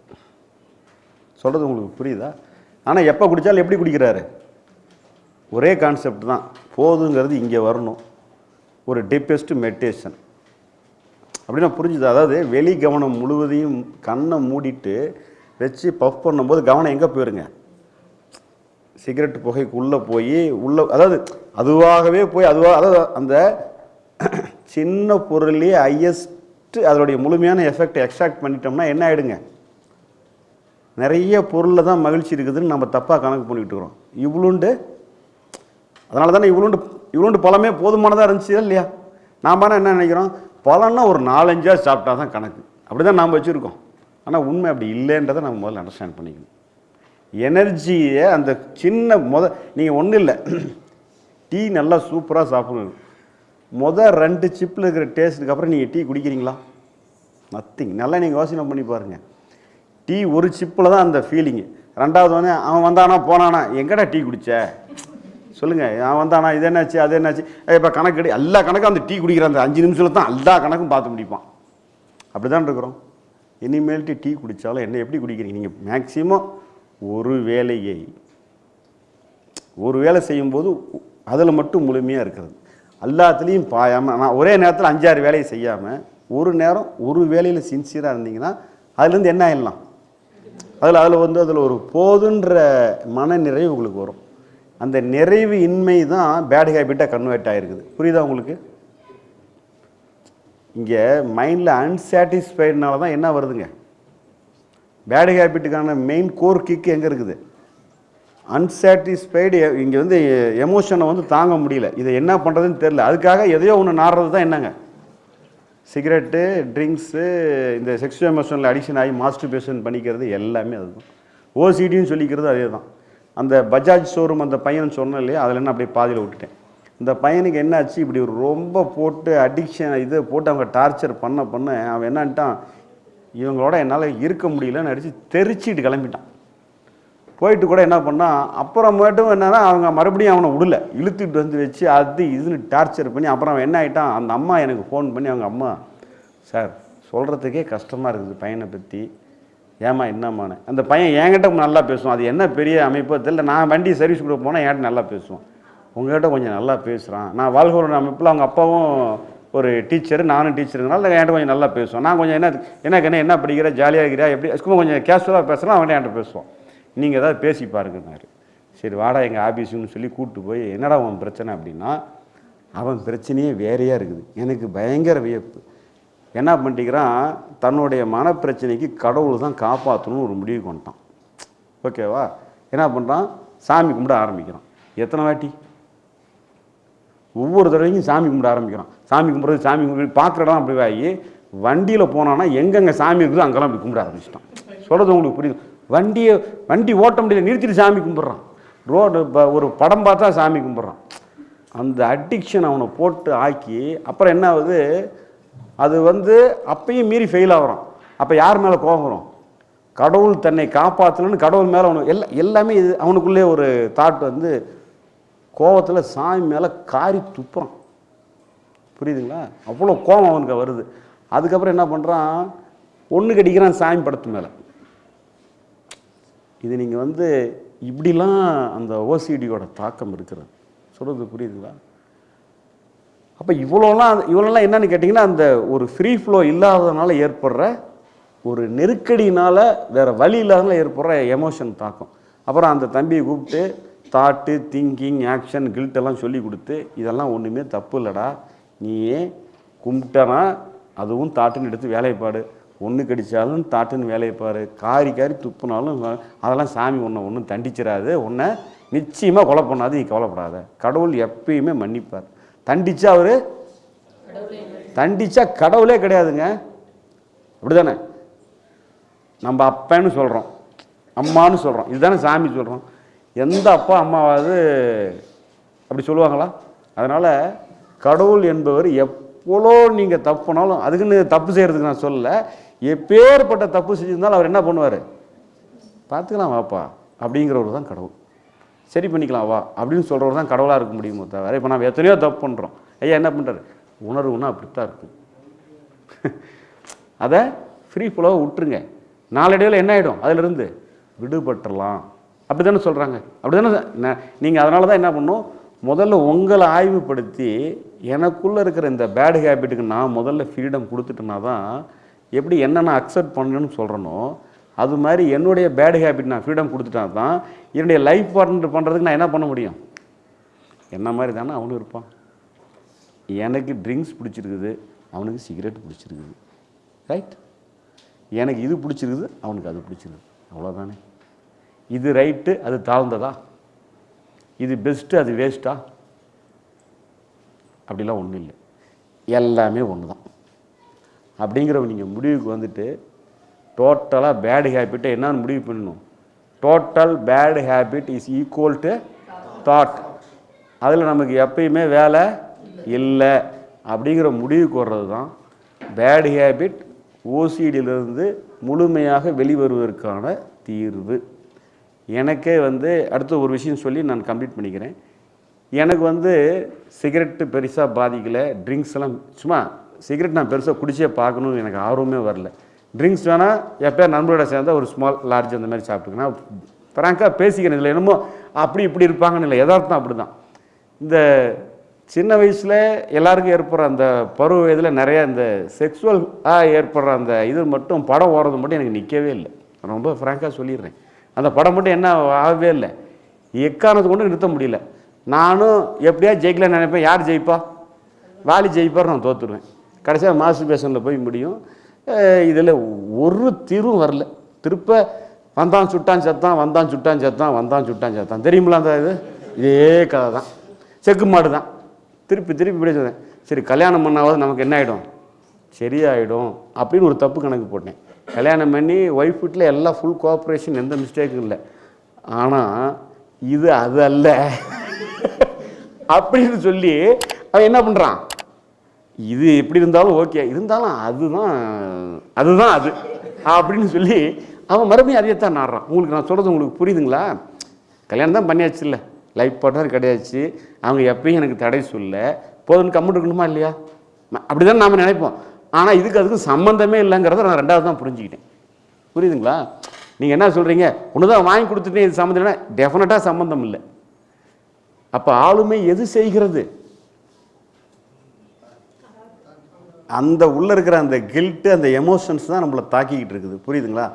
Speaker 1: சொல்கிறது உங்களுக்கு புரியுதா? ஆனால் எப்போ குடித்தாலும் எப்படி குடிக்கிறாரு? ஒரே கான்செப்ட் தான். போதுங்கிறது இங்கே வரணும். ஒரு டீப்பஸ்ட் மெடிடேஷன் அப்படின்னா புரிஞ்சுது? அதாவது வெளி கவனம் முழுவதையும் கண்ணை மூடிட்டு வச்சு பஃப் பண்ணும்போது கவனம் எங்கே போயிருங்க? சிகரெட் புகைக்குள்ளே போய் உள்ள அதாவது அதுவாகவே போய் அதுவாக அதாவது அந்த [clears throat] சின்ன பொருள்லேயே ஹையஸ்ட்டு அதனுடைய முழுமையான எஃபெக்ட் எக்ஸ்ட்ராக்ட் பண்ணிட்டோம்னா என்ன ஆகிடுங்க நிறைய பொருளில் தான் மகிழ்ச்சி இருக்குதுன்னு நம்ம தப்பாக கணக்கு பண்ணிக்கிட்டு இருக்கிறோம். இவ்வளோண்டு அதனால தானே இவ்வளோண்டு இவ்வளோண்டு பழமே போதுமானதாக இருந்துச்சு இல்லையா? நாம் என்ன நினைக்கிறோம்? பழம்னா ஒரு நாலஞ்சா சாப்பிட்டா தான் கணக்கு. அப்படி தான் நாம் வச்சுருக்கோம். ஆனால் உண்மை அப்படி இல்லைன்றதை நம்ம முதல்ல அண்டர்ஸ்டாண்ட் பண்ணிக்கணும். எனர்ஜியை அந்த சின்ன முத நீங்கள் ஒன்றும் இல்லை. டீ [clears throat] நல்லா சூப்பராக சாப்பிடணும். முத ரெண்டு சிப்பில் இருக்கிற டேஸ்ட்டுக்கு அப்புறம் நீங்கள் டீ குடிக்கிறீங்களா? நத்திங் நல்லா நீங்கள் யோசனை பண்ணி பாருங்கள் டீ ஒரு சிப்பில் தான் அந்த ஃபீலிங்கு ரெண்டாவது வந்து அவன் வந்தானா போனானா? எங்கடா டீ குடிச்ச? சொல்லுங்கள் அவன் வந்தானா? இது என்னாச்சு? அது என்னாச்சு? இப்போ கணக்கு எல்லா கணக்கும் அந்த டீ குடிக்கிற அந்த அஞ்சு நிமிஷத்தில் தான் எல்லா கணக்கும் பார்த்து முடிப்பான். அப்படி தான் இருக்கிறோம். இனிமேல்ட்டு டீ குடித்தாலும் என்ன எப்படி குடிக்கிறீங்க? நீங்கள் மேக்சிமம் ஒரு வேலையை ஒரு வேலை செய்யும்போது அதில் மட்டும் முழுமையாக இருக்கிறது. எல்லாத்துலேயும் பாயாமல் நான் ஒரே நேரத்தில் அஞ்சாறு வேலையை செய்யாமல் ஒரு நேரம் ஒரு வேலையில் சின்சியராக இருந்தீங்கன்னா அதுலேருந்து என்ன ஆயிடலாம்? அதில் அதில் வந்து அதில் ஒரு போதுன்ற மன நிறைவு உங்களுக்கு வரும். அந்த நிறைவு இன்மை தான் பேட் ஹேபிட்டாக கன்வெர்ட் ஆகிருக்குது புரியுதா உங்களுக்கு? இங்கே மைண்டில் அன்சாட்டிஸ்ஃபைடுனால தான் என்ன வருதுங்க? பேட் ஹேபிட்டுக்கான மெயின் கோர் கிக் எங்கே இருக்குது? அன்சாட்டிஸ்ஃபைடு இங்கே வந்து எமோஷனை வந்து தாங்க முடியல. இதை என்ன பண்ணுறதுன்னு தெரில அதுக்காக எதையோ ஒன்று நாடுறது தான் என்னங்க? சிகரெட்டு ட்ரிங்க்ஸு இந்த செக்ஷுவல் எமோஷனில் அடிக்ஷன் ஆகி மாஸ்டர்பேஷன் பண்ணிக்கிறது எல்லாமே அதுதான். ஓசிடின்னு சொல்லிக்கிறது அதே தான் அந்த பஜாஜ் ஷோரூம் அந்த பையன் சொன்னேன் இல்லையா? அதில் என்ன அப்படியே பாதியில் விட்டுட்டேன். இந்த பையனுக்கு என்னாச்சு? இப்படி ரொம்ப போட்டு அடிக்ஷன் இது போட்டு அவங்க டார்ச்சர் பண்ண பண்ண அவன் என்னன்ட்டான் இவங்களோட என்னால் இருக்க முடியலன்னு அடித்து தெரிச்சிட்டு கிளம்பிட்டான். போயிட்டு கூட என்ன பண்ணான் அப்புறமேட்டும் என்னன்னா அவங்க மறுபடியும் அவனை விடல இழுத்துட்டு வந்து வச்சு அது இதுன்னு டார்ச்சர் பண்ணி அப்புறம் அவன் என்ன ஆகிட்டான் அந்த அம்மா எனக்கு ஃபோன் பண்ணி அவங்க அம்மா சார் சொல்கிறதுக்கே கஷ்டமாக இருக்குது பையனை பற்றி ஏமா என்னம்மான்னு. அந்த பையன் என்கிட்ட நல்லா பேசுவான். அது என்ன பெரிய அமைப்போ தெரியல. நான் வண்டி சர்வீஸ் கொடுக்க போனால் என்கிட்ட நல்லா பேசுவான். உங்கள்கிட்ட கொஞ்சம் நல்லா பேசுகிறான் நான் வாழ்கோட அமைப்பில் அவங்க அப்பாவும் ஒரு டீச்சர் நானும் டீச்சருங்கனால என்கிட்ட கொஞ்சம் நல்லா பேசுவான் நான் கொஞ்சம் என்ன எனக்கு என்ன என்ன படிக்கிற ஜாலியாக இருக்கிறா எப்படி சும்மா கொஞ்சம் கேஷுவலாக பேசலாம் அவன்கிட்ட என்கிட்ட பேசுவான் நீங்கள் ஏதாவது பேசி பாருங்கன்னாரு சரி வாடா எங்கள் ஆஃபீஸுன்னு சொல்லி கூப்பிட்டு போய் என்னடா அவன் பிரச்சனை அப்படின்னா அவன் பிரச்சனையே வேறையாக இருக்குது. எனக்கு பயங்கர வியப்பு. என்ன பண்ணிக்கிறான் தன்னுடைய மனப்பிரச்சனைக்கு கடவுள் தான் காப்பாற்றணும்னு ஒரு முடிவு கொண்டான் ஓகேவா? என்ன பண்ணுறான் சாமி கும்பிட ஆரம்பிக்கிறான். எத்தனை வாட்டி? ஒவ்வொரு தடவையும் சாமி கும்பிட ஆரம்பிக்கிறான் சாமி கும்பிட்றது சாமி கும்பிட்டு பார்க்குற இடம் அப்படி ஆகி வண்டியில் போனான்னா எங்கெங்கே சாமி இருக்குதோ அங்கெல்லாம் அப்படி கும்பிட ஆரம்பிச்சிட்டான் சொல்கிறது உங்களுக்கு புரியுது. வண்டியை வண்டி ஓட்ட முடியல நிறுத்திட்டு சாமி கும்பிட்றான். ரோடு இப்போ ஒரு படம் பார்த்தா சாமி கும்பிட்றான். அந்த அடிக்ஷன் அவனை போட்டு ஆக்கி அப்புறம் என்ன ஆகுது? அது வந்து அப்பயும் மீறி ஃபெயில் ஆகுறான். அப்போ யார் மேலே கோபம் வரும்? கடவுள் தன்னை காப்பாற்றணும்னு கடவுள் மேலே அவனுக்கு எல்லா எல்லாமே இது அவனுக்குள்ளே ஒரு தாட் வந்து கோவத்தில் சாமி மேலே காரி துப்புறான். புரியுதுங்களா? அவ்வளோ கோபம் அவனுக்கு வருது. அதுக்கப்புறம் என்ன பண்ணுறான் ஒன்று கடிக்கிறான் சாமி படத்து மேலே. இது நீங்கள் வந்து இப்படிலாம் அந்த ஓசிடியோட தாக்கம் இருக்கிறது. சொல்கிறது புரியுதுங்களா? அப்போ இவ்வளோலாம் இவ்வளோலாம் என்னன்னு கேட்டிங்கன்னா அந்த ஒரு ஃப்ரீ ஃப்ளோ இல்லாததுனால ஏற்படுற ஒரு நெருக்கடியினால் வேறு வழி இல்லாதனால ஏற்படுற எமோஷன் தாக்கம். அப்புறம் அந்த தம்பியை கூப்பிட்டு தாட்டு திங்கிங் ஆக்ஷன் கில்ட் எல்லாம் சொல்லி கொடுத்து இதெல்லாம் ஒன்றுமே தப்பு இல்லைடா. நீயே கும்பிட்டனா அதுவும் தாட்டுன்னு எடுத்து வேலையைப்பாடு ஒன்று கடித்தாலும் தாட்டுன்னு வேலையை காரி காரி துப்புனாலும் அதெல்லாம் சாமி ஒன்றை ஒன்றும் தண்டிச்சிடாது உன்னை நிச்சயமாக கொலை பண்ணாது நீ கவலைப்படாத. கடவுள் எப்பயுமே மன்னிப்பார். தண்டிச்சா அவர்? தண்டிச்சா கடவுளே கிடையாதுங்க. அப்படிதானே? நம்ம அப்பன்னு சொல்கிறோம் அம்மான்னு சொல்கிறோம் இதுதானே சாமி சொல்கிறோம் எந்த அப்பா அம்மாவாவது அப்படி சொல்லுவாங்களா? அதனால் கடவுள் என்பவர் எவ்வளோ நீங்கள் தப்புனாலும் அதுக்குன்னு தப்பு செய்கிறதுக்கு நான் சொல்லலை. எப்பேற்பட்ட தப்பு செஞ்சிருந்தாலும் அவர் என்ன பண்ணுவார்? பார்த்துக்கலாம் வாப்பா அப்படிங்கிறவர் தான் கடவுள். சரி பண்ணிக்கலாம் வா அப்படின்னு சொல்கிறவர் தான் கடவுளாக இருக்க முடியுமோ தவிர இப்போ நம்ம எத்தனையோ தப்பு பண்ணுறோம் ஐயா என்ன பண்ணுறாரு உணர்வுன்னா அப்படித்தான் இருக்கும். அதை ஃப்ரீ ஃபுல்லாக விட்டுருங்க. நாளடைவில் என்ன ஆகிடும் அதிலிருந்து விடுபட்டுறலாம். அப்படி தானே சொல்கிறாங்க அப்படி தானே நீங்கள் அதனால தான் என்ன பண்ணணும்? முதல்ல உங்களை ஆய்வுபடுத்தி எனக்குள்ளே இருக்கிற இந்த பேட் ஹேபிட்டுக்கு நான் முதல்ல ஃப்ரீடம் கொடுத்துட்டேன்னா தான் எப்படி என்ன நான் அக்செப்ட் பண்ணணும்னு சொல்கிறேனோ அது மாதிரி என்னுடைய பேட் ஹேபிட் நான் ஃப்ரீடம் கொடுத்துட்டா தான் என்னுடைய லைஃப் பார்ட்னர் பண்ணுறதுக்கு நான் என்ன பண்ண முடியும்? என்ன மாதிரி தானே அவனும் இருப்பான். எனக்கு ட்ரிங்க்ஸ் பிடிச்சிருக்குது அவனுக்கு சிகரெட் பிடிச்சிருக்குது. ரைட் எனக்கு இது பிடிச்சிருக்குது அவனுக்கு அது பிடிச்சிருக்குது. அவ்வளோதானே இது ரைட்டு அது தாழ்ந்ததா? இது பெஸ்ட்டு அது வேஸ்ட்டா? அப்படிலாம் ஒன்றும் இல்லை. எல்லாமே ஒன்று தான் அப்படிங்கிற நீங்கள் முடிவுக்கு வந்துட்டு டோட்டலாக பேட் ஹேபிட்டை என்னன்னு முடிவு பண்ணணும். Total bad habit is equal to thought அதில் நமக்கு எப்பயுமே வேலை இல்லை. அப்படிங்கிற முடிவுக்கு வர்றது தான் பேட் ஹேபிட் ஓசிடியிலிருந்து முழுமையாக வெளிவருவதற்கான தீர்வு. எனக்கே வந்து அடுத்து ஒரு விஷயம் சொல்லி நான் கம்ப்ளீட் பண்ணிக்கிறேன். எனக்கு வந்து சிகரெட்டு பெருசாக பாதிக்கலை. ட்ரிங்க்ஸ் எல்லாம் சும்மா சிகரெட் நான் பெருசாக குடிச்சே பார்க்கணும்னு எனக்கு ஆர்வமே வரல. ட்ரிங்க்ஸ் வேணால் எப்போ நண்பரோட சேர்ந்தால் ஒரு ஸ்மால் லார்ஜ் அந்த மாதிரி சாப்பிட்டுக்கணும் நான் ஃப்ராங்காக பேசிக்கிறேன் இதில். என்னமோ அப்படி இப்படி இருப்பாங்கன்னு இல்லை. யதார்த்தம் அப்படி தான் இந்த சின்ன வயசில் எல்லாருக்கும் ஏற்படுற அந்த பருவ வயதில் நிறையா இந்த செக்ஸுவலாக ஏற்படுற அந்த இது மட்டும் படம் ஓடுறது மட்டும் எனக்கு நிற்கவே இல்லை. ரொம்ப ஃப்ராங்காக சொல்லிடுறேன். அந்த படம் மட்டும் என்ன ஆகவே இல்லை. எக்காரணத்தை கொண்டு நிறுத்த முடியல. நானும் எப்படியா ஜெயிக்கலாம்னு நினைப்பேன். யார் ஜெயிப்பா? வாலி ஜெயிப்பார் நான் தோற்றுடுவேன் கடைசியாக மாஸ்டர் பேஷனில் போய் முடியும். இதில் ஒரு தீர்வும் வரல. திருப்ப வந்தான் சுட்டான் செத்தான் வந்தான் சுட்டான் செத்தான் வந்தான் சுட்டான் செத்தான். தெரியுமில அந்த இது? இதே கதை தான். செக்கு மாடு தான். திருப்பி திருப்பி இப்படி சொன்னேன் சரி கல்யாணம் பண்ணாவது நமக்கு என்ன ஆகிடும் சரியாயிடும் அப்படின்னு ஒரு தப்பு கணக்கு போட்டேன். கல்யாணம் பண்ணி ஒய்ஃப் வீட்டில் எல்லாம் ஃபுல் கோஆப்ரேஷன் எந்த மிஸ்டேக்கும் இல்லை. ஆனால் இது அது அல்ல. அப்படின்னு சொல்லி அவன் என்ன பண்ணுறான் இது எப்படி இருந்தாலும் ஓகே இருந்தாலும் அதுதான் அதுதான் அது. அப்படின்னு சொல்லி அவன் மறுபடியும் அதையத்தான் நாடுறான். உங்களுக்கு நான் சொல்கிறது உங்களுக்கு புரியுதுங்களா? கல்யாணம் தான் பண்ணியாச்சு இல்லை. லைஃப் பார்ட்னர் கிடையாச்சு. அவங்க எப்பயும் எனக்கு தடை சொல்ல. போதும்னு கம்முட்டு இருக்கணுமா இல்லையா? அப்படி தான் நாம் நினைப்போம். ஆனால் இதுக்கு அதுக்கும் சம்மந்தமே இல்லைங்கிறத நான் ரெண்டாவது தான் புரிஞ்சுக்கிட்டேன். புரியுதுங்களா? நீங்கள் என்ன சொல்கிறீங்க ஒன்று தான் வாங்கி கொடுத்துட்டேன் இது சம்மந்தம் இல்லைன்னா டெஃபினட்டாக சம்மந்தம் இல்லை. அப்போ ஆளுமை எது செய்கிறது? அந்த உள்ளே இருக்கிற அந்த கில்ட்டு அந்த எமோஷன்ஸ் தான் நம்மளை தாக்கிக்கிட்டு இருக்குது. புரியுதுங்களா?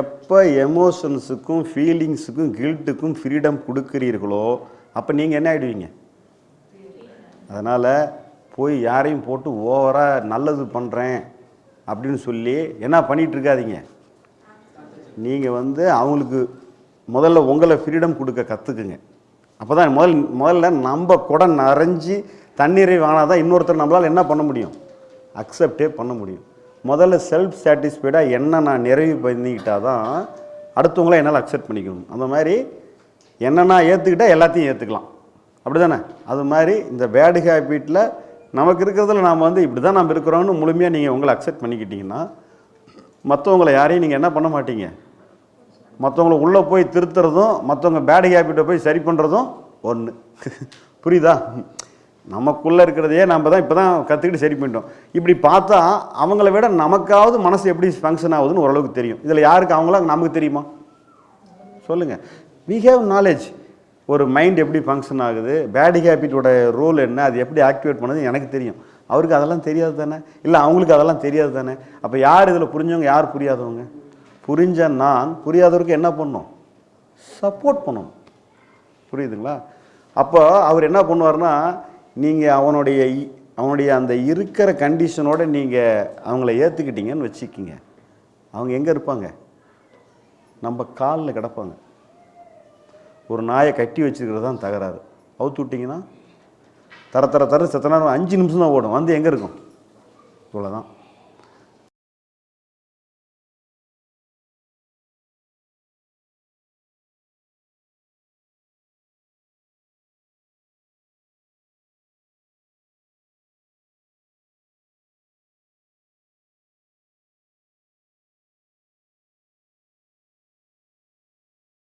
Speaker 1: எப்போ எமோஷன்ஸுக்கும் ஃபீலிங்ஸுக்கும் கில்ட்டுக்கும் ஃப்ரீடம் கொடுக்குறீர்களோ அப்போ நீங்கள் என்ன ஆகிடுவீங்க அதனால் போய் யாரையும் போட்டு ஓவராக நல்லது பண்ணுறேன் அப்படின்னு சொல்லி என்ன பண்ணிகிட்ருக்காதீங்க நீங்கள் வந்து அவங்களுக்கு முதல்ல உங்களை ஃப்ரீடம் கொடுக்க கற்றுக்குங்க அப்போ தான் முதல் முதல்ல நம்ம குடம் நிறைஞ்சி தண்ணீரை வாங்கினா தான் இன்னொருத்தர் நம்மளால் என்ன பண்ண முடியும்? அக்செப்டே பண்ண முடியும். முதல்ல செல்ஃப் சாட்டிஸ்ஃபைடாக என்ன நான் நிறைவு பண்ணிக்கிட்டா தான் அடுத்தவங்கள என்னால் அக்செப்ட் பண்ணிக்கணும் அந்த மாதிரி என்ன நான் ஏற்றுக்கிட்டால் எல்லாத்தையும் ஏற்றுக்கலாம் அப்படி தானே அது மாதிரி இந்த பேடு ஹேபிட்டில் நமக்கு இருக்கிறதுல நாம் வந்து இப்படி தான் நம்ம இருக்கிறோம்னு முழுமையாக நீங்கள் உங்களை அக்செப்ட் பண்ணிக்கிட்டீங்கன்னா மற்றவங்களை யாரையும் நீங்கள் என்ன பண்ண மாட்டீங்க? மற்றவங்கள உள்ளே போய் திருத்துறதும் மற்றவங்க பேட் ஹேபிட்டை போய் சரி பண்ணுறதும் ஒன்று புரியுதா? நமக்குள்ளே இருக்கிறதையே நம்ம தான் இப்போ தான் கற்றுக்கிட்டு சரி பண்ணிட்டோம். இப்படி பார்த்தா அவங்கள விட நமக்காவது மனசு எப்படி ஃபங்க்ஷன் ஆகுதுன்னு ஓரளவுக்கு தெரியும். இதில் யாருக்கு அவங்களா நமக்கு தெரியுமா? சொல்லுங்கள் வி ஹேவ் நாலேஜ் ஒரு மைண்ட் எப்படி ஃபங்க்ஷன் ஆகுது? பேட் ஹேபிட்டோட ரோல் என்ன? அது எப்படி ஆக்டிவேட் பண்ணது? எனக்கு தெரியும். அவருக்கு அதெல்லாம் தெரியாது தானே? இல்லை அவங்களுக்கு அதெல்லாம் தெரியாது தானே? அப்போ யார் இதில் புரிஞ்சவங்க யார் புரியாதவங்க? புரிஞ்ச நான் புரியாதவருக்கு என்ன பண்ணும்? சப்போர்ட் பண்ணணும் புரியுதுங்களா? அப்போ அவர் என்ன பண்ணுவார்னா நீங்கள் அவனுடைய இ- அவனுடைய அந்த இருக்கிற கண்டிஷனோட நீங்கள் அவங்கள ஏற்றுக்கிட்டீங்கன்னு வச்சுக்கிங்க. அவங்க எங்கே இருப்பாங்க? நம்ம காலில் கிடப்பாங்க. ஒரு நாயை கட்டி வச்சுருக்கிறது தான் தகராறு. அவுத்து விட்டிங்கன்னா தர தர தர செத்த நேரம் அஞ்சு நிமிஷம் தான் ஓடும். வந்து எங்கே இருக்கும்? இவ்வளோதான்